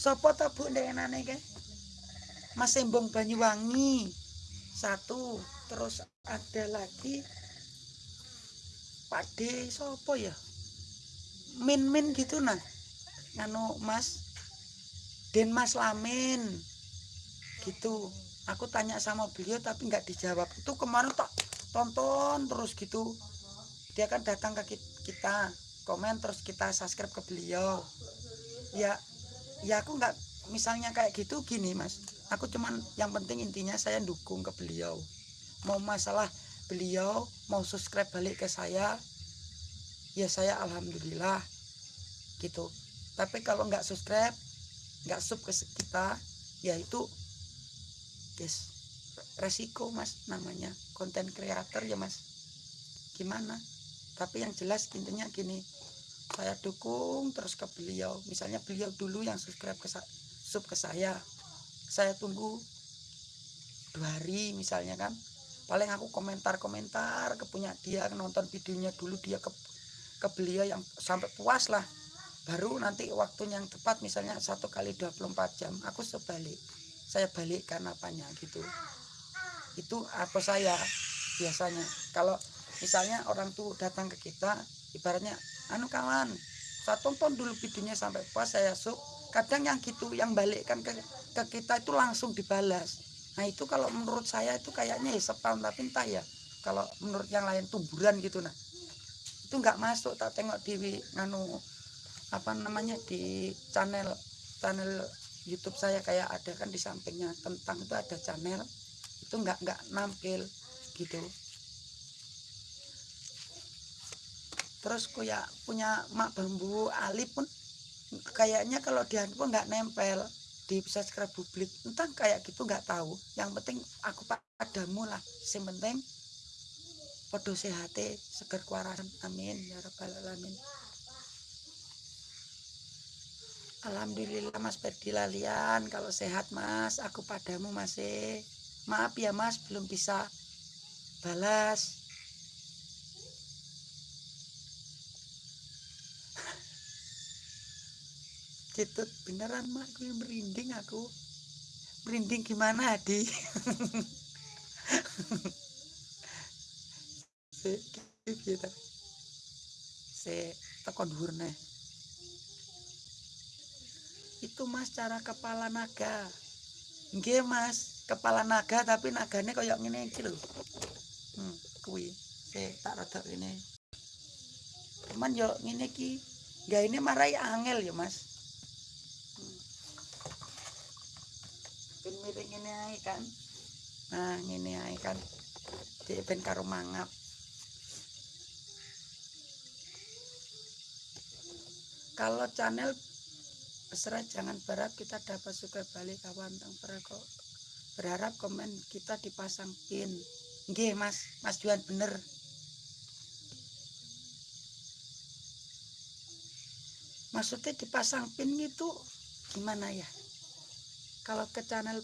A: Sapa to Bu ndengenane ke? Mas Embong Banyuwangi. Satu, terus ada lagi Pak sapa ya? Min Min gitu nah. Nganu Mas Den Mas Lamin. Gitu aku tanya sama beliau tapi nggak dijawab itu kemarin tak tonton terus gitu dia kan datang ke kita komen terus kita subscribe ke beliau ya ya aku nggak misalnya kayak gitu gini mas. Aku cuman yang penting intinya saya dukung ke beliau. Mau masalah beliau mau subscribe balik ke saya ya saya alhamdulillah gitu. Tapi kalau nggak subscribe nggak sub ke kita ya itu yes resiko mas namanya. Konten kreator ya mas. Gimana? Tapi yang jelas intinya gini saya dukung terus ke beliau. Misalnya beliau dulu yang subscribe ke sub ke saya saya tunggu dua hari misalnya kan. Paling aku komentar-komentar ke punya dia nonton videonya dulu dia ke ke beliau yang sampai puas lah. Baru nanti waktunya yang tepat misalnya satu kali 24 jam aku sebalik. Saya balikkan apanya gitu. Itu apa saya biasanya. Kalau misalnya orang tuh datang ke kita ibaratnya anu kawan saya tonton dulu videonya sampai puas saya sub kadang yang gitu yang balikkan ke, ke kita itu langsung dibalas. Nah itu kalau menurut saya itu kayaknya ya spam tapi entah ya. Kalau menurut yang lain tumburan gitu nah. Itu nggak masuk tak tengok di nganu apa namanya di channel channel YouTube saya kayak ada kan di sampingnya tentang itu ada channel. Itu nggak nggak nampil gitu terus kuya punya mak bambu ali pun kayaknya kalau di handphone nggak nempel di subscribe publik entah kayak gitu nggak tahu. Yang penting aku padamu lah. Yang penting podo sehat seger kuarasan. Amin. Ya rabbal alamin. Alhamdulillah Mas Ferdi Lalian. Kalau sehat Mas aku padamu masih maaf ya Mas belum bisa balas Citut beneran mak. Gue merinding aku. Merinding gimana Adi? (laughs) Se gitu se tekon hurne itu mas cara kepala naga. Nggih mas. Kepala naga tapi naganya kayak ngene iki lho. Hmm, kuwi. Se tak rada ini cuman yo ngene iki nggak ini marai angel ya mas miring ini ae kan. Nah ngene ae kan. Di ben karo mangap. Kalau channel Besar jangan berharap kita dapat suka balik kawan tang berharap komen kita dipasang pin. Nggih mas. Mas Juan bener. Maksudnya dipasang pin itu gimana ya kalau ke channel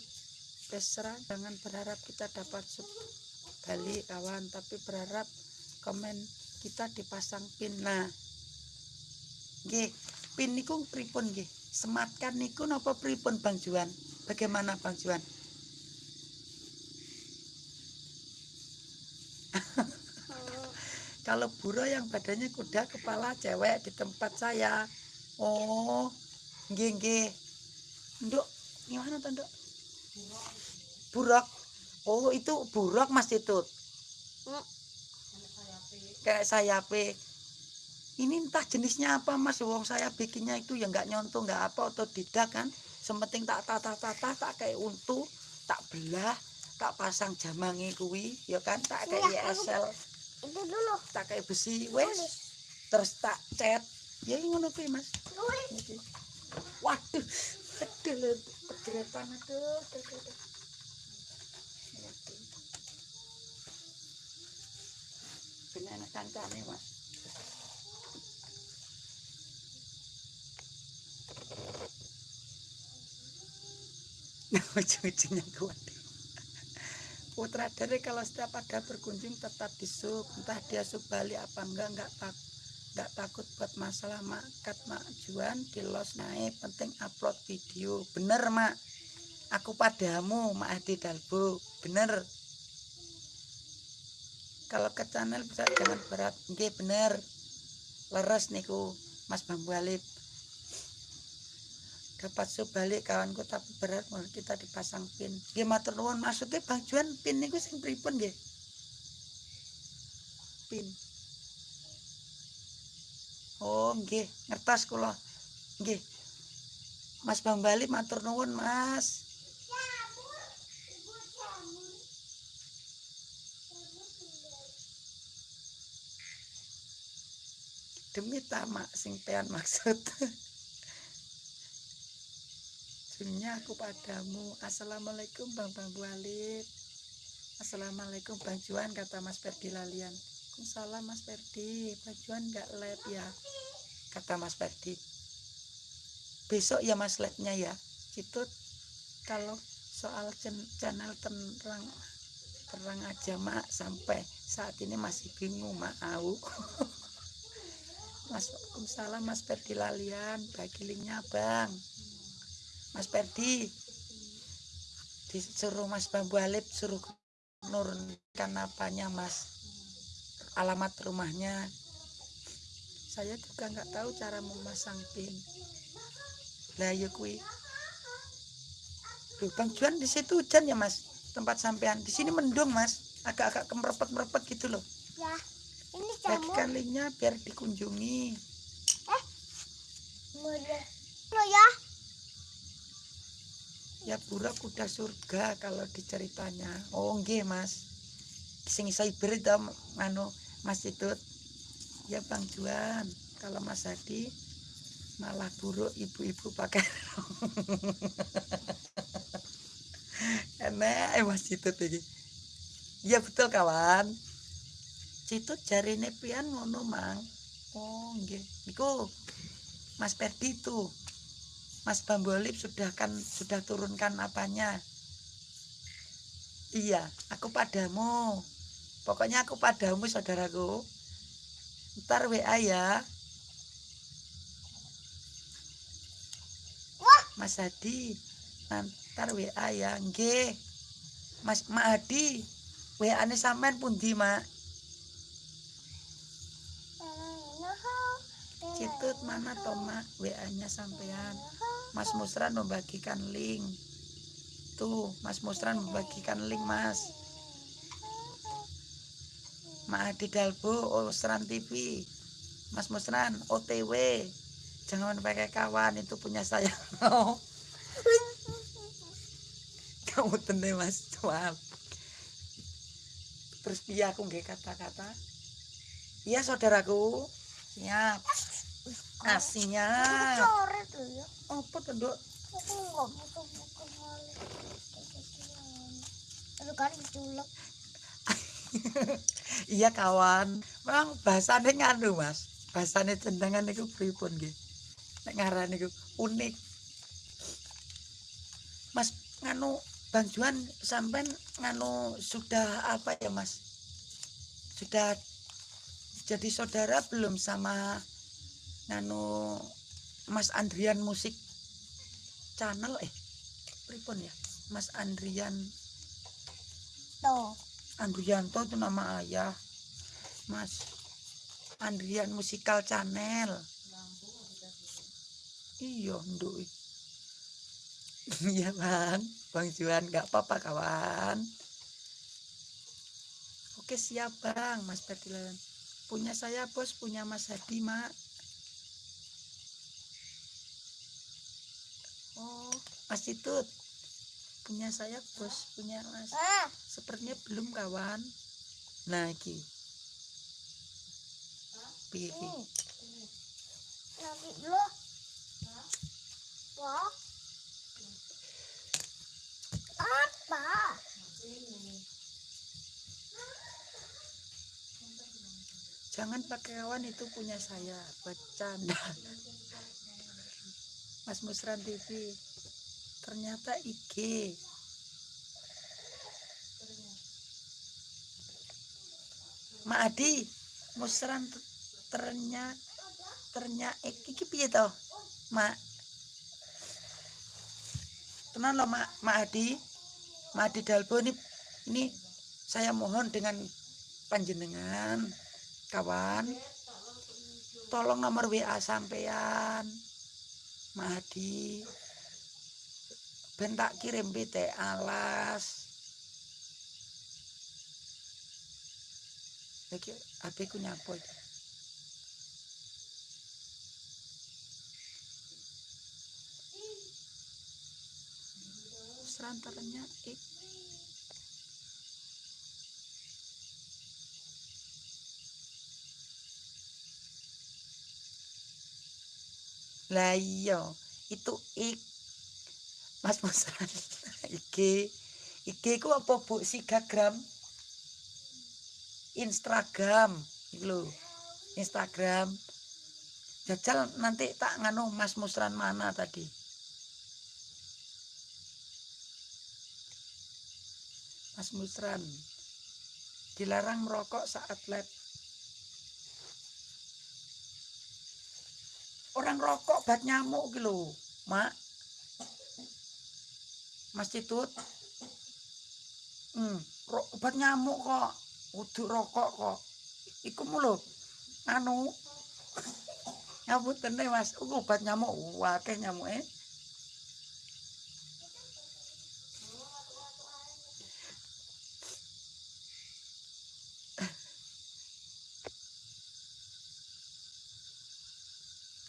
A: Besra jangan berharap kita dapat sub balik kawan tapi berharap komen kita dipasang pin nah nggih pin niku pripun nggih sematkan niku napa pripun Bang Juan? Bagaimana Bang Juan? (laughs) Kalau buro yang badannya kuda kepala cewek di tempat saya. Oh, nggih nggih. Nduk, gimana tuh, Nduk? Burok. Oh, itu buruk Mas itu. Hmm. Kayak sayape ini entah jenisnya apa mas. Wong saya bikinnya itu ya nggak nyontoh nggak apa atau tidak kan. Sementing tak tata tata tak kayak untu tak belah tak pasang jamangi kuwi ya kan? Tak kayak ya, ISL itu dulu. Tak kayak besi wes. Terus tak cat. Ya ngono kuwi mas. Waduh (laughs) kedel kedeletan aduh benar kancane mas (laughs) ujung-ujungnya kuat. Putra dari kalau setiap ada berkunjung tetap disub entah dia sub balik apa enggak enggak tak enggak takut buat masalah makat mak juan. Di los naik penting upload video. Bener mak. Aku padamu mak Adi Dalbo. Bener. Kalau ke channel bisa jangan berat. Enggak bener. Leres niku Mas Bambu Alip dapat balik kawanku tapi berat mau kita dipasang pin. Dia matur nuwun. Maksudnya Bang Juan pin niku sing pripun nggih? Pin oh nggih ngertos kula. Nggih. Mas Bang Bali matur nuwun Mas. Demi tamak sing pean maksud. Dunia aku padamu. Assalamualaikum Bang Bang Walid. Assalamualaikum Bang Juan kata Mas Ferdi Lalian Salam Mas Ferdi Bang Juan gak live ya kata Mas Ferdi. Besok ya Mas live-nya ya. Itu kalau soal channel terang terang aja mak. Sampai saat ini masih bingung mak. Au. (laughs) Mas salam Mas Ferdi Lalian bagi linknya Bang. Mas Perdi disuruh Mas Bambu Alip suruh nurunkan apanya Mas alamat rumahnya. Saya juga nggak tahu cara memasang pin. Lah ya kui Duh, Bang Juan di situ hujan ya Mas? Tempat sampean. Di sini mendung Mas. Agak-agak kemerepet merepet gitu loh.
B: Ya ini
A: bagikan linknya biar dikunjungi.
B: Eh lo ya.
A: Ya pura kuda surga kalau diceritanya. Oh nggih mas. Sing cyber itu anu mas itu ya bang Juan. Kalau mas Hadi malah buruk ibu-ibu pakai (laughs) enak eh, mas itu tadi ya betul kawan. Itu jari nepian ngono mang. Oh nggih. Iku mas Perdi tuh Mas Bambolip sudah kan sudah turunkan apanya? Iya, aku padamu. Pokoknya aku padamu saudaraku. Ntar WA ya.
B: Wah.
A: Mas Hadi, ntar WA ya. Nggih. Mas Mak Hadi, WA-ne sampean pundi, Mak? Citut mana toh, Mak? WA-nya sampean. Mas Musran membagikan link. Tuh, Mas Musran membagikan link, Mas. Mak Hadi Dalbo, Osran TV. Mas Musran, OTW. Jangan pakai kawan, itu punya saya. (laughs) Kamu tenang, Mas. Maaf. Terus piye aku nggih kata-kata? Iya, saudaraku. Siap. Aslinya.
B: Coret loh ya.
A: Apa tuh, Dok?
B: Nggak kan diculek. (laughs)
A: iya kawan. Memang bahasane nganu mas. Bahasane cendengan niku pripun nek ngaran niku unik. Mas nganu Bang Juan sampean nganu sudah apa ya mas? Sudah jadi saudara belum sama nganu Mas Andrian musik channel? Eh pripun ya? Mas Andrian
B: Tuh.
A: Andrianto itu nama ayah. Mas Andrian Musikal Channel. Iya nduk. Iya bang Bang Juan nggak apa-apa kawan. Oke siap bang Mas Berdilan punya saya bos. Punya Mas Hadi mak. Oh Mas Titut punya saya bos punya Mas.
B: Ah,
A: sepertinya belum kawan. Nah iki. Piye iki?
B: Ini. Nanti dulu. Wah. Apa?
A: jangan pakai kawan itu punya saya. Bercanda. Mas Musran TV ternyata IG Mak Adi Musran ternyata ternyata iki piye to? Mak tenan loh Mak Mak Adi. Mak Adi Dalbo ini ini saya mohon dengan panjenengan kawan tolong nomor WA sampean Mak Adi ben tak kirim PT alas. Iki HP ku nyapo iki. Serantaranya ik Lah iya, itu ik Mas Musran. Iki iki ku apa Bu Sigagram? Instagram iki. Instagram. Jajal nanti tak nganu Mas Musran mana tadi? Mas Musran. Dilarang merokok saat live. Orang rokok bat nyamuk gitu Mak. Mas Titut. Hmm, obat nyamuk kok. Kudu rokok kok. Iku mulu anu (laughs) ngapunten deh Mas, obat nyamuk wakeh nyamuke.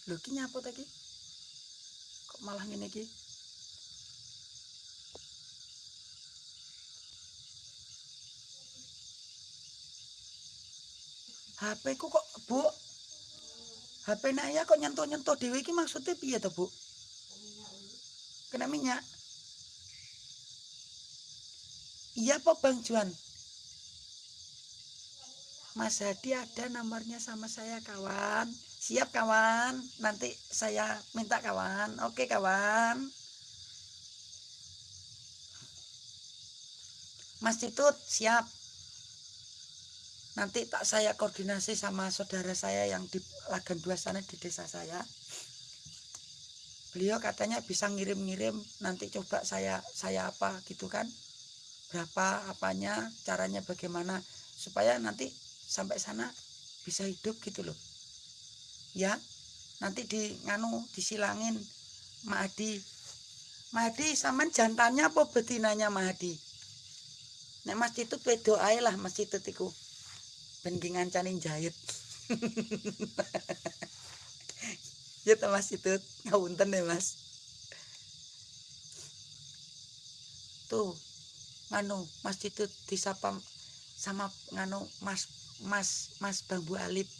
A: Lho ki nyapa ta ki? Kok malah ngene iki? HP ku kok, Bu? HP Naya kok nyentuh-nyentuh dhewe iki maksudnya piye to, Bu? Kena minyak. Iya apa Bang Juan? Mas Hadi ada nomornya sama saya kawan. siap kawan nanti saya minta kawan oke kawan Mas Titut siap nanti tak saya koordinasi sama saudara saya yang di Lagan Dua sana di desa saya. Beliau katanya bisa ngirim-ngirim nanti coba saya saya apa gitu kan. Berapa apanya caranya bagaimana supaya nanti sampai sana bisa hidup gitu loh. Ya nanti di nganu disilangin Mahdi Mahdi saman jantannya apa betinanya Mahdi nek Mas itu wedo ae lah Mas itu iku ben ki ngancani jahit. (laughs) Ya ta Mas itu ngawunten ya Mas. Tuh nganu Mas itu disapa sama nganu Mas Mas Mas Bambu Alip.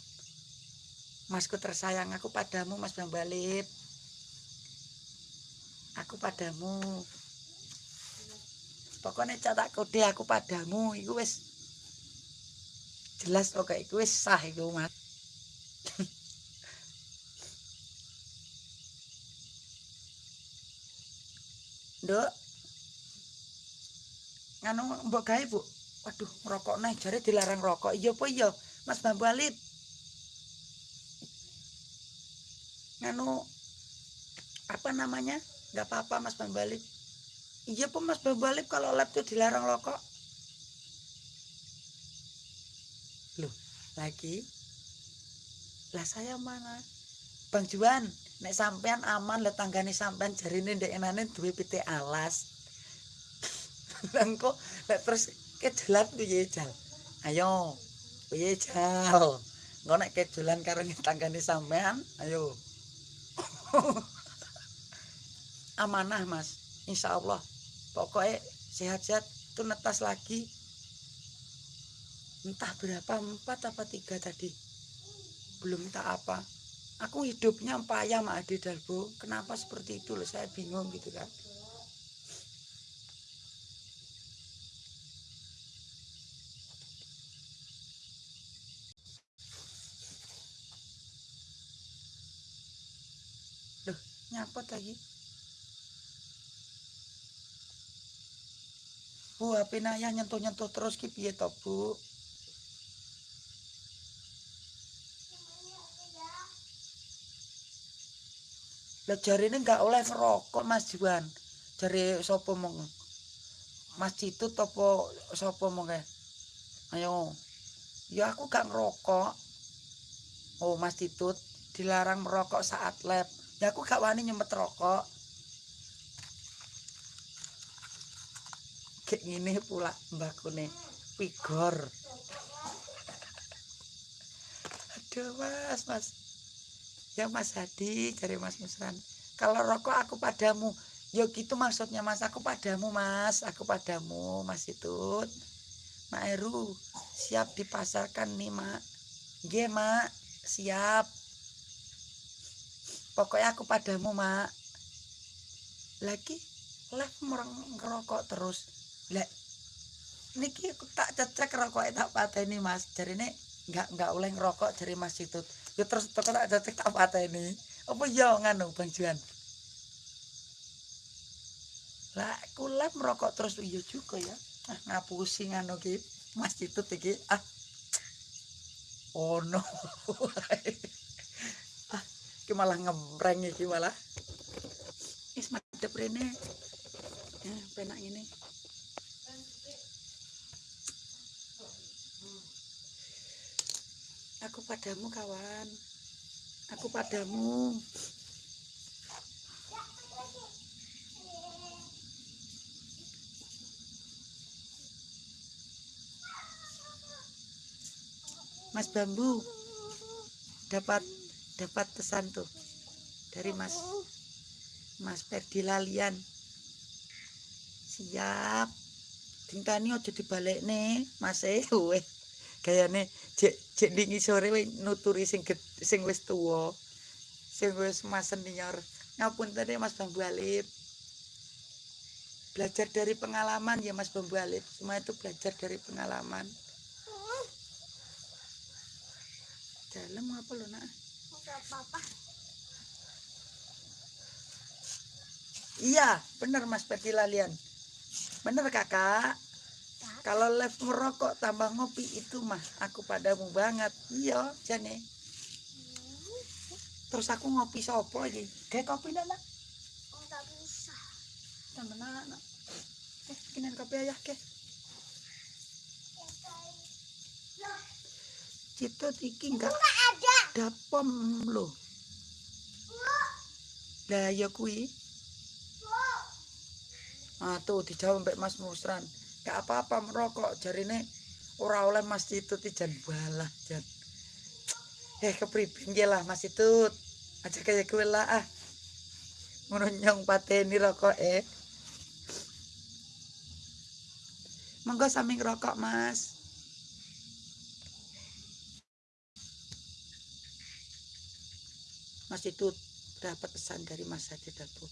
A: Masku tersayang aku padamu Mas Bambu Alip. Aku padamu. Pokoknya catak kode aku padamu. Itu wis jelas itu wis sah itu mas (laughs) Nduk. Nganu mbok gawe, Bu. Waduh, ngerokok nih, jare dilarang rokok. Iya apa iya, Mas Bambu Alit? Nganu apa namanya? Enggak apa-apa Mas Bambu Alit. Iya apa Mas Bambu Alit kalau lab tuh dilarang rokok? Lagi? Lah saya mana? Bang Juan, nek sampean aman le tanggane sampean jarine ndek enane duwe pitik alas. (laughs) Lah engko lek terus kejelan piye jal? Ayo, piye jal? Engko nek kejelan karo tanggane sampean, ayo. (laughs) Amanah Mas, insya Allah. Pokoknya sehat-sehat tuh netas lagi. Entah berapa, empat apa tiga tadi. Belum tak apa. Aku hidupnya payah sama Ade Darbo. Kenapa seperti itu? Loh saya bingung gitu kan. Loh nyapot lagi. Bu HP naya nyentuh-nyentuh terus ki piye to Bu Lah jarine enggak oleh ngerokok Mas Juan. Jare sapa mong? Mas Citut apa sapa mong Ayo. Ya aku gak ngerokok. Oh Mas Citut dilarang merokok saat lab. Ya aku gak wani nyemet rokok. Kayak gini pula mbakune pigor. (laughs) Aduh mas, mas. Ya Mas Hadi dari Mas Musran kalau rokok aku padamu. Ya gitu maksudnya Mas. Aku padamu Mas. Aku padamu Mas itu Mak Eru siap dipasarkan nih Mak. G Mak. Siap. Pokoknya aku padamu Mak. Lagi lah orang ngerokok terus. Lah niki aku tak cecek rokok tak ini mas. Jadi ini nggak nggak oleh ngerokok dari mas itu ya terus tak ada tak apa ini. Apa ya nganu bang Juan? Lah kulap merokok terus iya juga ya. Ah ngapusi nganu ki mas itu tiki ah oh no (laughs) ah ki malah ngempreng iki malah. Is madep rene. Ya penak ini Aku padamu kawan. Aku padamu. Mas Bambu dapat dapat pesan tuh dari Mas Mas Ferdi Lalian. Siap. Tingkani aja dibalik nih, Mas eh gayane cek cek dingi sore we nuturi sing sing wis tuwa. Sing wis mas senior ngapun tadi mas bambu alip. Belajar dari pengalaman ya mas bambu alip. Semua itu belajar dari pengalaman. Dalam apa lo nak?
B: Apa
A: Iya, bener Mas Perdi Lalian. Kakak. Kalau live merokok tambah ngopi itu mah aku padamu banget. Iya, jane. Terus aku ngopi sopo aja. Kayak kopi ndak nak?
B: nggak bisa
A: Tambah nak. nak. Eh, bikinin kopi aja ke. Cito iki enggak
B: nggak ada
A: dapom lo. Lah ya kui. Ah tuh dijawab mbak Mas Musran. Gak apa-apa merokok jarine ora oleh Mas Titut jan balah jan. Eh kepribin ge lah Mas Titut. Aja kayak gue lah ah. Ngono pateni rokok eh. Monggo sami ngerokok Mas. Mas Titut dapat pesan dari Mas Hadi Dapo.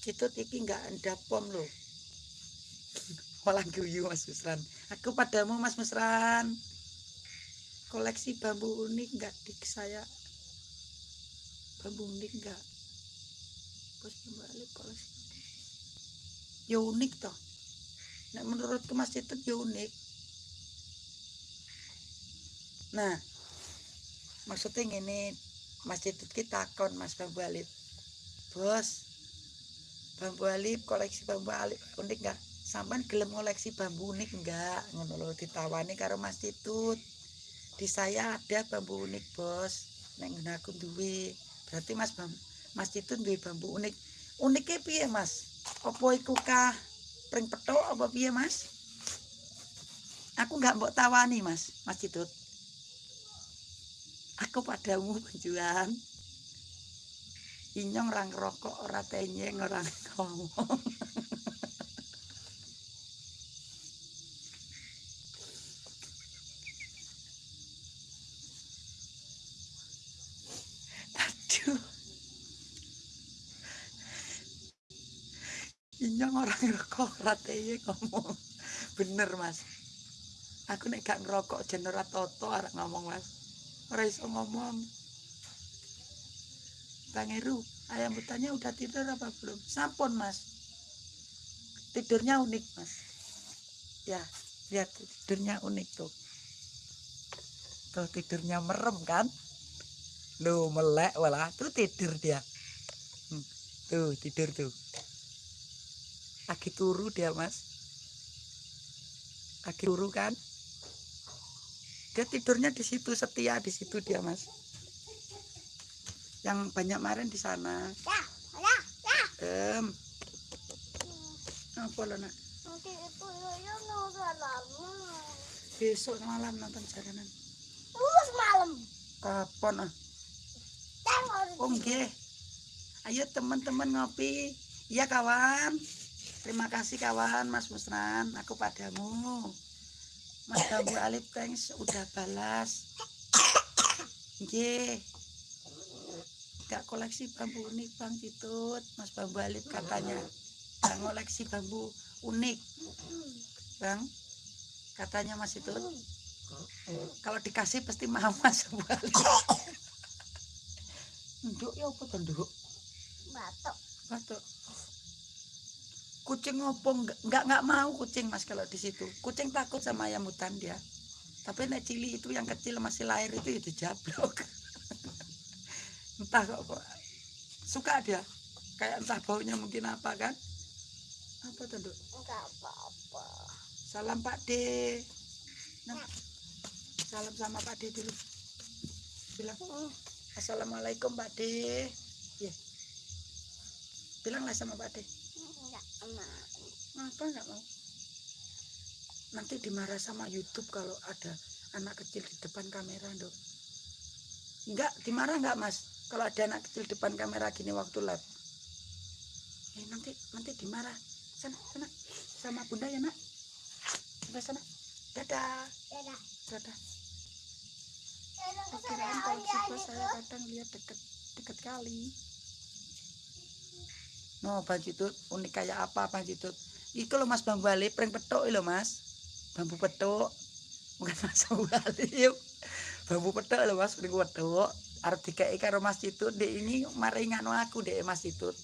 A: Citut iki nggak ada pom loh. Walang guyu Mas Musran. Aku padamu Mas Musran. Koleksi bambu unik nggak dik saya? Bambu unik nggak? Bos kembali koleksi. Ya unik toh. Nah menurutku Mas Citut ya unik. Nah, maksudnya ini Mas kita kon Mas Bambu Alip. Bos, bambu alip koleksi bambu alip unik enggak sampean gelem koleksi bambu unik enggak? Ngono lho ditawani karo Mas Titut di saya ada bambu unik bos. Nek aku duwe. Berarti Mas Bam Mas Titut duwe bambu unik. Uniknya piye Mas? Apa iku kah? Pring petok apa piye Mas? Aku enggak mbok tawani Mas. Mas Titut aku padamu penjualan inyong orang rokok ora tenyeng orang ngomong aduh inyong orang tenyeng ngomong (laughs) bener mas aku nek gak ngerokok jen ora toto arek ngomong mas ora iso ngomong Bang Eru, ayam hutannya udah tidur apa belum? Sampun mas. Tidurnya unik mas. Ya, lihat tidurnya unik tuh. Tuh tidurnya merem kan? Lu melek walah, tuh tidur dia. Hmm, Tuh tidur tuh. Lagi turu dia mas. Lagi turu kan? Dia tidurnya di situ setia di situ dia mas yang banyak kemarin di sana.
B: ya ya ya
A: Em. Apa lo nak? Besok malam nonton jalanan.
B: terus malam
A: Kapan ah? Oh nggih. Ayo teman-teman ngopi. Iya kawan. Terima kasih kawan Mas Musran. Aku padamu. Mas Bambu Alip thanks udah balas. Nggih. Gak koleksi bambu unik Bang Citut. Mas Bambu Alip katanya. Gak koleksi bambu unik. Bang. Katanya Mas Citut. Kalau dikasih pasti mau (laughs) Mas Bambu Alip. Nduk ya apa to nduk?
B: batuk
A: Batuk. Kucing ngopong nggak nggak mau kucing mas kalau di situ. Kucing takut sama ayam hutan dia. Tapi nek cili itu yang kecil masih lahir itu ya dijablok. (laughs) entah kok, kok suka dia. Kayak entah baunya mungkin apa kan? Apa tuh
B: enggak apa-apa
A: Salam Pak D. Nah, salam sama Pak D dulu. Bilang Assalamualaikum Pak D. Ya. Bilanglah sama Pak D.
B: enggak mau
A: Apa nggak mau? Nanti dimarah sama YouTube kalau ada anak kecil di depan kamera, dok. Enggak, dimarah nggak mas? Kalau ada anak kecil depan kamera gini waktu live. Eh, nanti nanti dimarah. Sana, sana. Sama bunda ya nak. Sebelah sana. Dadah.
B: dadah
A: Dadah. koleksi bos saya kadang lihat deket deket kali. No, Bang Citut, unik kayak apa Bang Citut? Iku lo Mas Bambu Alip, pring petuk lo Mas. Bambu petuk. Bukan Mas Bambu Alip. bambu petok lho Mas niku wedok arep dikeki karo Mas Citut dek ini mari nganu aku dek Mas Citut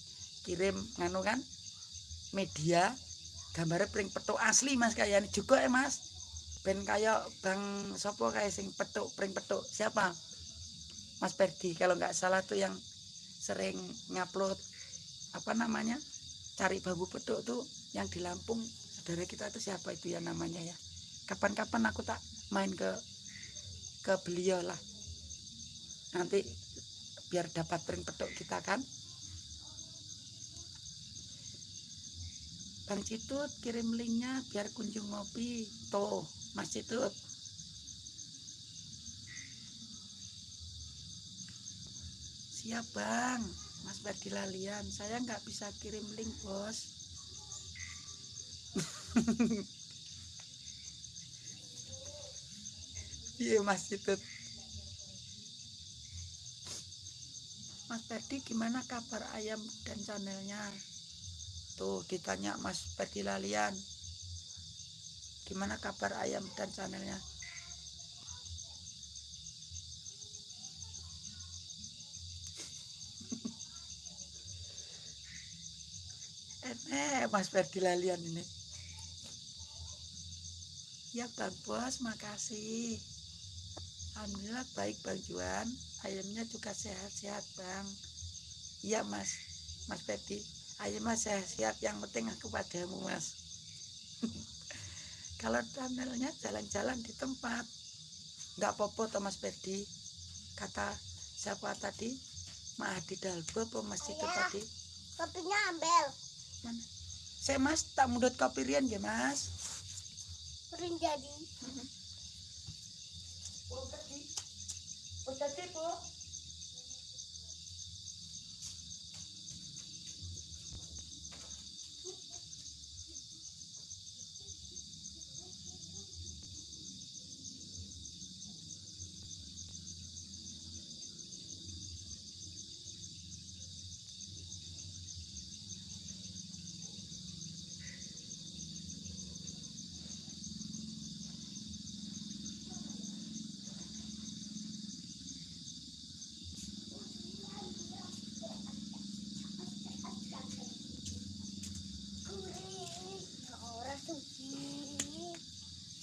A: kirim nganu kan media gambarnya pring petuk asli Mas kayaknya juga ya Mas ben kayak Bang Sopo kayak sing petuk pring petuk siapa Mas Perdi kalau nggak salah tuh yang sering ngupload apa namanya cari bambu petuk tuh yang di Lampung. Saudara kita itu siapa itu ya namanya ya? Kapan-kapan aku tak main ke ke beliau lah. Nanti biar dapat print petuk kita kan. Bang Citut kirim linknya biar kunjung ngopi. Tuh Mas Citut. Siap Bang Mas Ferdi Lalian saya nggak bisa kirim link bos. (laughs) Iya Mas Citut Mas Ferdi gimana kabar ayam dan channelnya? Tuh ditanya Mas Ferdi Lalian gimana kabar ayam dan channelnya Mas Ferdi Lalian ini. Ya Bang Bos makasih. Alhamdulillah baik Bang Juan. Ayamnya juga sehat-sehat Bang. Iya Mas. Mas Ferdi. Ayamnya sehat-sehat yang penting aku padamu Mas. (laughs) Kalau channelnya jalan-jalan di tempat. Nggak popo toh Mas Ferdi. Kata siapa tadi? Mahadi Dalbo apa Mas itu
B: Ayah.
A: tadi?
B: kopinya ambil.
A: Mana? Saya mas tak mudut kopi rian ya mas.
B: sering jadi. (laughs)
A: Oh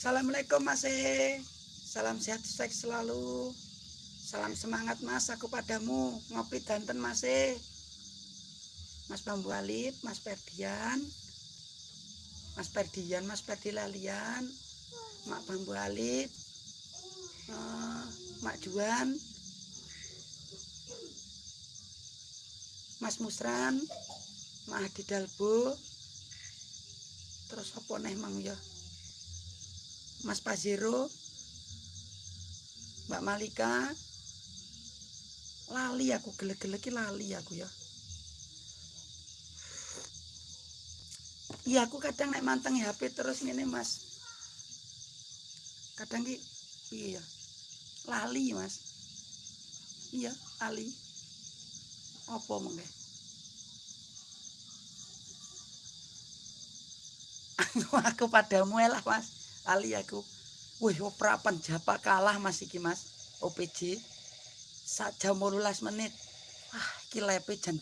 A: Assalamualaikum mas E. Salam sehat sukses selalu. Salam semangat mas aku padamu ngopi danten mas E. Mas Bambu Alip, Mas Perdian, Mas Perdian, Mas Perdi Lalian, Mak Bambu Alip, eh, Mak Juan, Mas Musran, Mak Hadi Dalbo, terus apa neh mang ya? Mas Pazero, Mbak Malika, lali aku gelek-gelek iki lali aku ya. Iya aku kadang nek manteng HP terus ngene Mas. Kadang ki iya lali Mas. Iya lali. Apa mengke? Aku, (laughs) aku padamu lah Mas. Ali aku. Wih, prapan japa kalah Mas iki Mas. OPJ. Sak jam 18 menit. Ah, iki lepe jan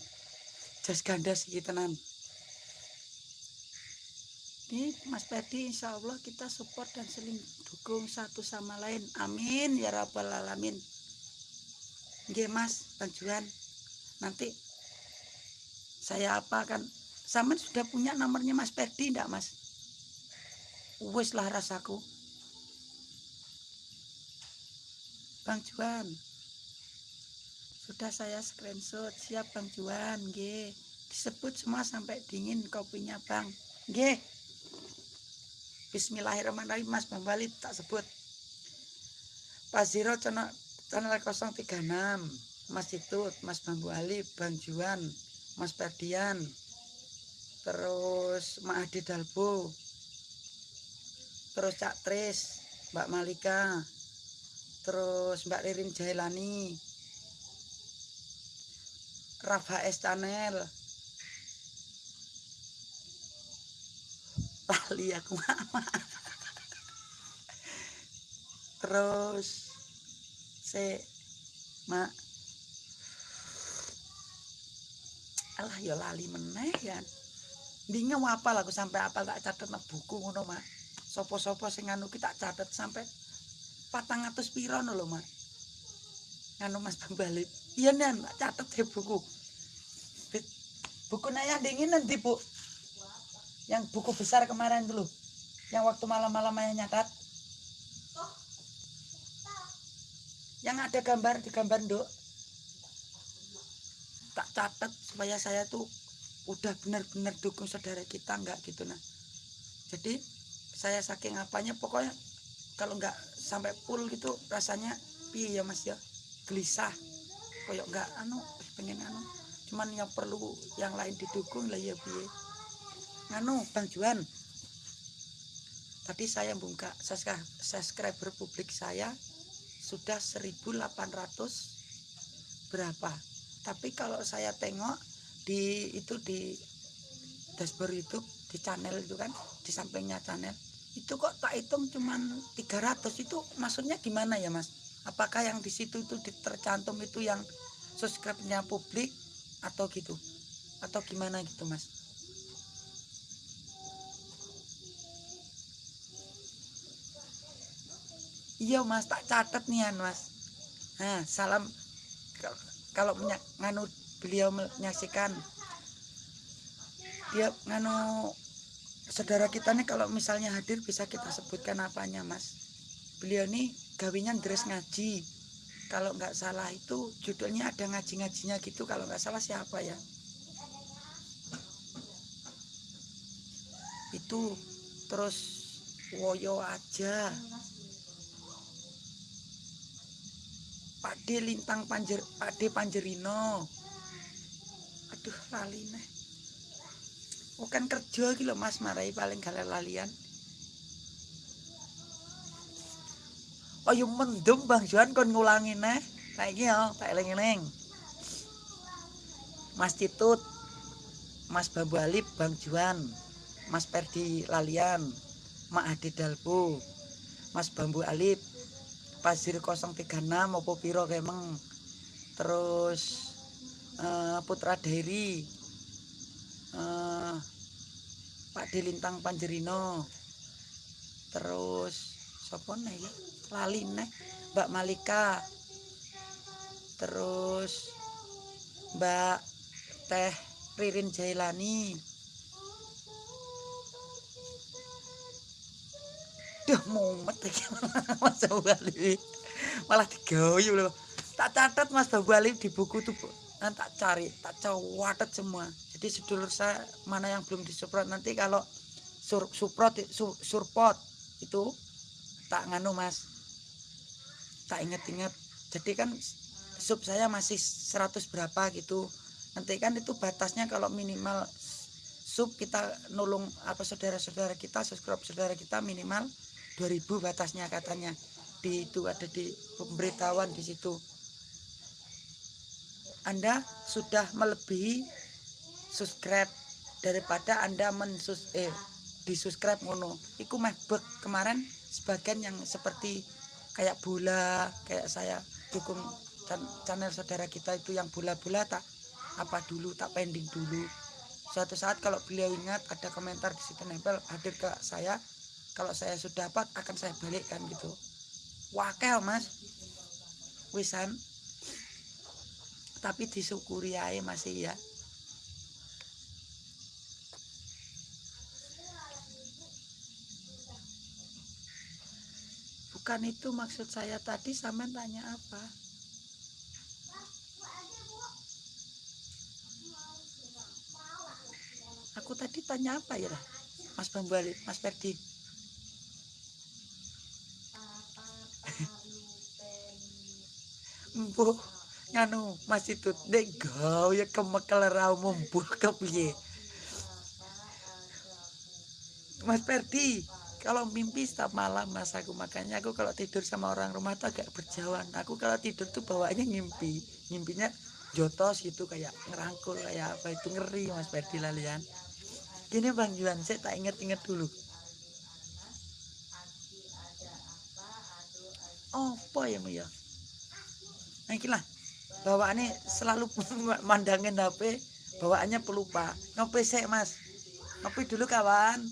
A: jas gandas iki tenan. Ini Mas Pedi insya Allah kita support dan saling dukung satu sama lain. Amin ya rabbal alamin. Nggih Mas. Nanti saya apa kan Saman sudah punya nomornya Mas Perdi enggak Mas? Wis lah rasaku. Bang Juan. Sudah saya screenshot. Siap Bang Juan, nggih. Disebut semua sampai dingin kopinya Bang. Nggih. Bismillahirrahmanirrahim Mas Bang Bali tak sebut. Pak Ziro channel, channel 036 Mas Ditut, Mas Bambu Ali, Bang Juan, Mas Perdian, terus Mak Adi Dalbo, terus Cak Tris, Mbak Malika, terus Mbak Ririn Jailani, Rafa S. Channel, (laughs) lali aku mama. terus se mak. Alah ya lali meneh ya. Ndinge apal aku sampai apal tak catet buku ngono mak sopo-sopo sing anu ki tak catet sampai patang atus piro lho mak. Anu mas balik iya tak catet di buku. Buku naya dingin nanti bu? Yang buku besar kemarin dulu yang waktu malam-malam ayah nyatat. Yang ada gambar di gambar dok tak catat supaya saya tuh udah benar-benar dukung saudara kita enggak gitu nah jadi saya saking apanya pokoknya kalau enggak sampai full gitu rasanya piye ya mas ya? Gelisah. Koyok enggak anu pengen anu. Cuman yang perlu yang lain didukung lah ya piye. Nganu Bang Juan. Tadi saya buka subscriber publik saya sudah 1800 berapa. Tapi kalau saya tengok di itu di dashboard YouTube di channel itu kan di sampingnya channel. Itu kok tak hitung cuman 300 itu maksudnya gimana ya mas? Apakah yang di situ itu tercantum itu yang subscribe-nya publik atau gitu? Atau gimana gitu mas? Iya mas tak catat nih mas. Nah salam kalau nganu beliau menyaksikan dia nganu saudara kita nih kalau misalnya hadir bisa kita sebutkan apanya mas. Beliau nih gawinya dress ngaji. Kalau nggak salah itu judulnya ada ngaji-ngajinya gitu kalau nggak salah siapa ya? Itu terus woyo aja. Pak D Lintang Panjer Pak D Panjerino. Aduh lali nih oh kan kerja gitu mas marai paling galer lalian. Oh yuk mendem bang Juan kon ngulangin nih kayak gini ya tak eling-eling. Mas Titut Mas Bambu Alip Bang Juan Mas Perdi Lalian Mak Dalpo Mas Bambu Alip pasir 036 apa piro kemeng. Terus uh, Putra Dairi uh, Pak Delintang Panjerino terus sapa nih lali nih Mbak Malika terus Mbak Teh Ririn Jailani Duh mumet iki (laughs) Mas Bali. Malah digawe lho. Tak catat Mas Bali di buku tuh nanti tak cari, tak cawatet semua. Jadi sedulur saya mana yang belum disuprot nanti kalau sur, suprot sur, surpot itu tak nganu Mas. Tak inget-inget. Jadi kan sub saya masih 100 berapa gitu. Nanti kan itu batasnya kalau minimal sub kita nulung apa saudara-saudara kita subscribe saudara kita minimal 2000 batasnya katanya di itu ada di pemberitahuan di situ Anda sudah melebihi subscribe daripada Anda mensus eh di subscribe ngono. Iku meh kemarin sebagian yang seperti kayak bola kayak saya dukung channel saudara kita itu yang bola-bola tak apa dulu tak pending dulu. Suatu saat kalau beliau ingat ada komentar di situ nempel hadir ke saya kalau saya sudah dapat akan saya balikkan gitu. Wakel mas. Wisan tapi disyukuri aja masih ya bukan itu maksud saya tadi sama tanya apa? Aku tadi tanya apa ya Mas Bambali, Mas Ferdi? (laughs) Empuh nganu masih tut dek gau ya kemekel rau membuh kepiye? Mas Perdi kalau mimpi setiap malam mas aku makanya aku kalau tidur sama orang rumah tuh agak berjauhan. Aku kalau tidur tuh bawaannya ngimpi. Ngimpinya jotos gitu kayak ngerangkul kayak apa itu ngeri mas Perdi lalian gini bang Juan saya tak inget-inget dulu. Oh apa ya ya? Nah lah. Bawaannya selalu (laughs) mandangin HP bawaannya pelupa. Ngopi sih mas. Ngopi dulu kawan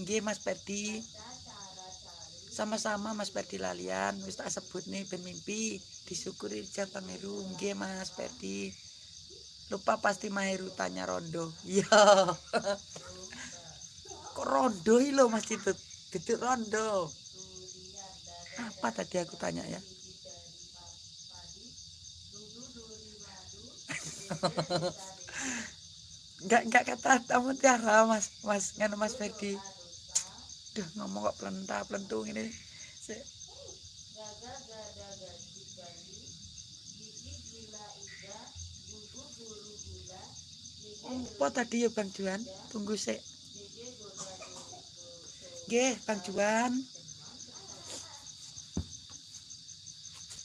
A: Nggih Mas Perdi. Sama-sama Mas Perdi lalian wis tak sebut nih ben mimpi disyukuri jam Pangeru nggih Mas Perdi. Lupa pasti Maheru tanya rondo. (laughs) Iya. Kok rondo lho Mas itu? Duduk rondo. Apa tadi aku tanya ya? (laughs) enggak enggak kata tamu tiara mas mas nganu mas Ferdi Duh ngomong kok pelentah pelentung ini. Apa tadi ya Bang Juan? Tunggu sih. Nggih, Bang Juan.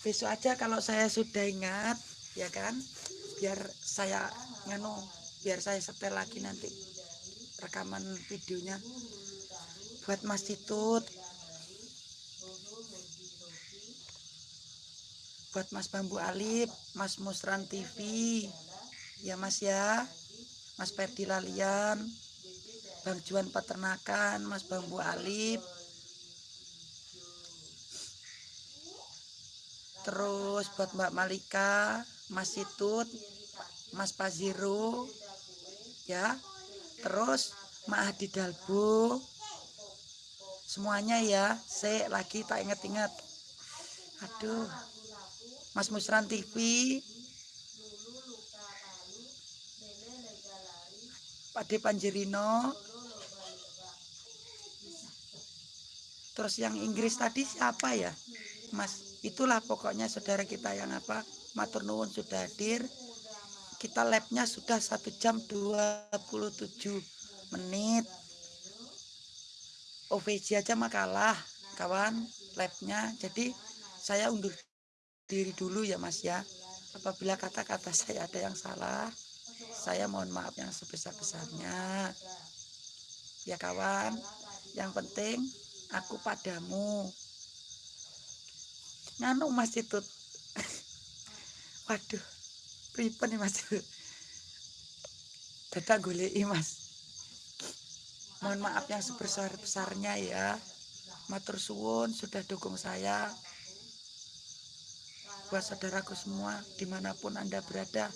A: Besok aja kalau saya sudah ingat, ya kan? Biar saya nganu, biar saya setel lagi nanti rekaman videonya buat Mas Titut buat Mas Bambu Alip Mas Musran TV ya Mas ya. Mas Perdi Lalian. Bang Juan Peternakan Mas Bambu Alip. Terus buat Mbak Malika Mas Situt Mas Paziro ya. Terus Mak Hadi Dalbo semuanya ya saya lagi tak inget-inget aduh. Mas Musran TV Pade Panjerino. Terus yang Inggris tadi siapa ya? Mas itulah pokoknya saudara kita yang apa matur nuwun sudah hadir. Kita labnya sudah satu jam 27 menit OVJ aja makalah kawan labnya. Jadi saya undur diri dulu ya mas ya. Apabila kata-kata saya ada yang salah saya mohon maaf yang sebesar-besarnya. Ya kawan yang penting aku padamu. Nganu mas itu? (laughs) Waduh pripun mas. Dadak goleki mas mohon maaf yang sebesar-besarnya ya. Matur suwun sudah dukung saya. Buat saudaraku semua di mana pun anda berada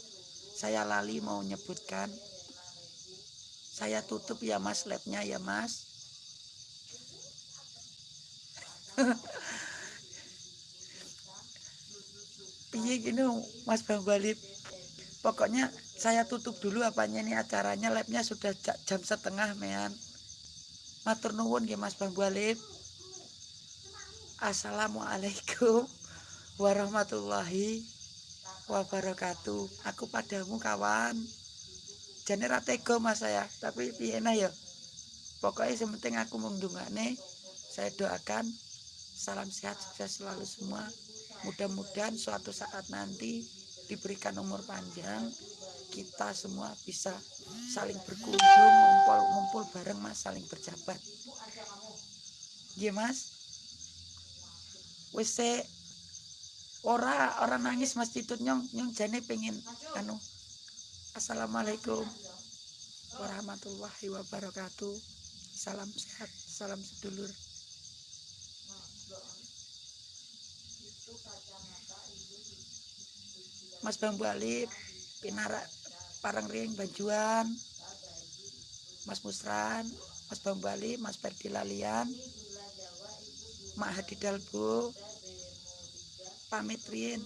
A: saya lali mau nyebutkan. Saya tutup ya mas labnya ya mas. (laughs) Piye gini mas bang balip pokoknya saya tutup dulu apanya ini acaranya. Labnya sudah jam setengah mean matur nuwun nggih Mas Bambu Alif Assalamualaikum warahmatullahi wabarakatuh. Aku padamu kawan. Jane ra tega Mas saya tapi piye ya? Pokoknya sementing aku mendungane saya doakan salam sehat sukses selalu semua. Mudah-mudahan suatu saat nanti diberikan umur panjang kita semua bisa saling berkunjung ngumpul ngumpul bareng mas saling berjabat. Iya mas? Wis ora orang nangis mas titut nyong nyong jane pengen anu assalamualaikum warahmatullahi wabarakatuh. Salam sehat salam sedulur. Mas Bambu Alip Pinara Parang Ring Banjuan Mas Musran Mas Bambali Mas Perdi Lalian Mak Hadi Dalbo pamit Rin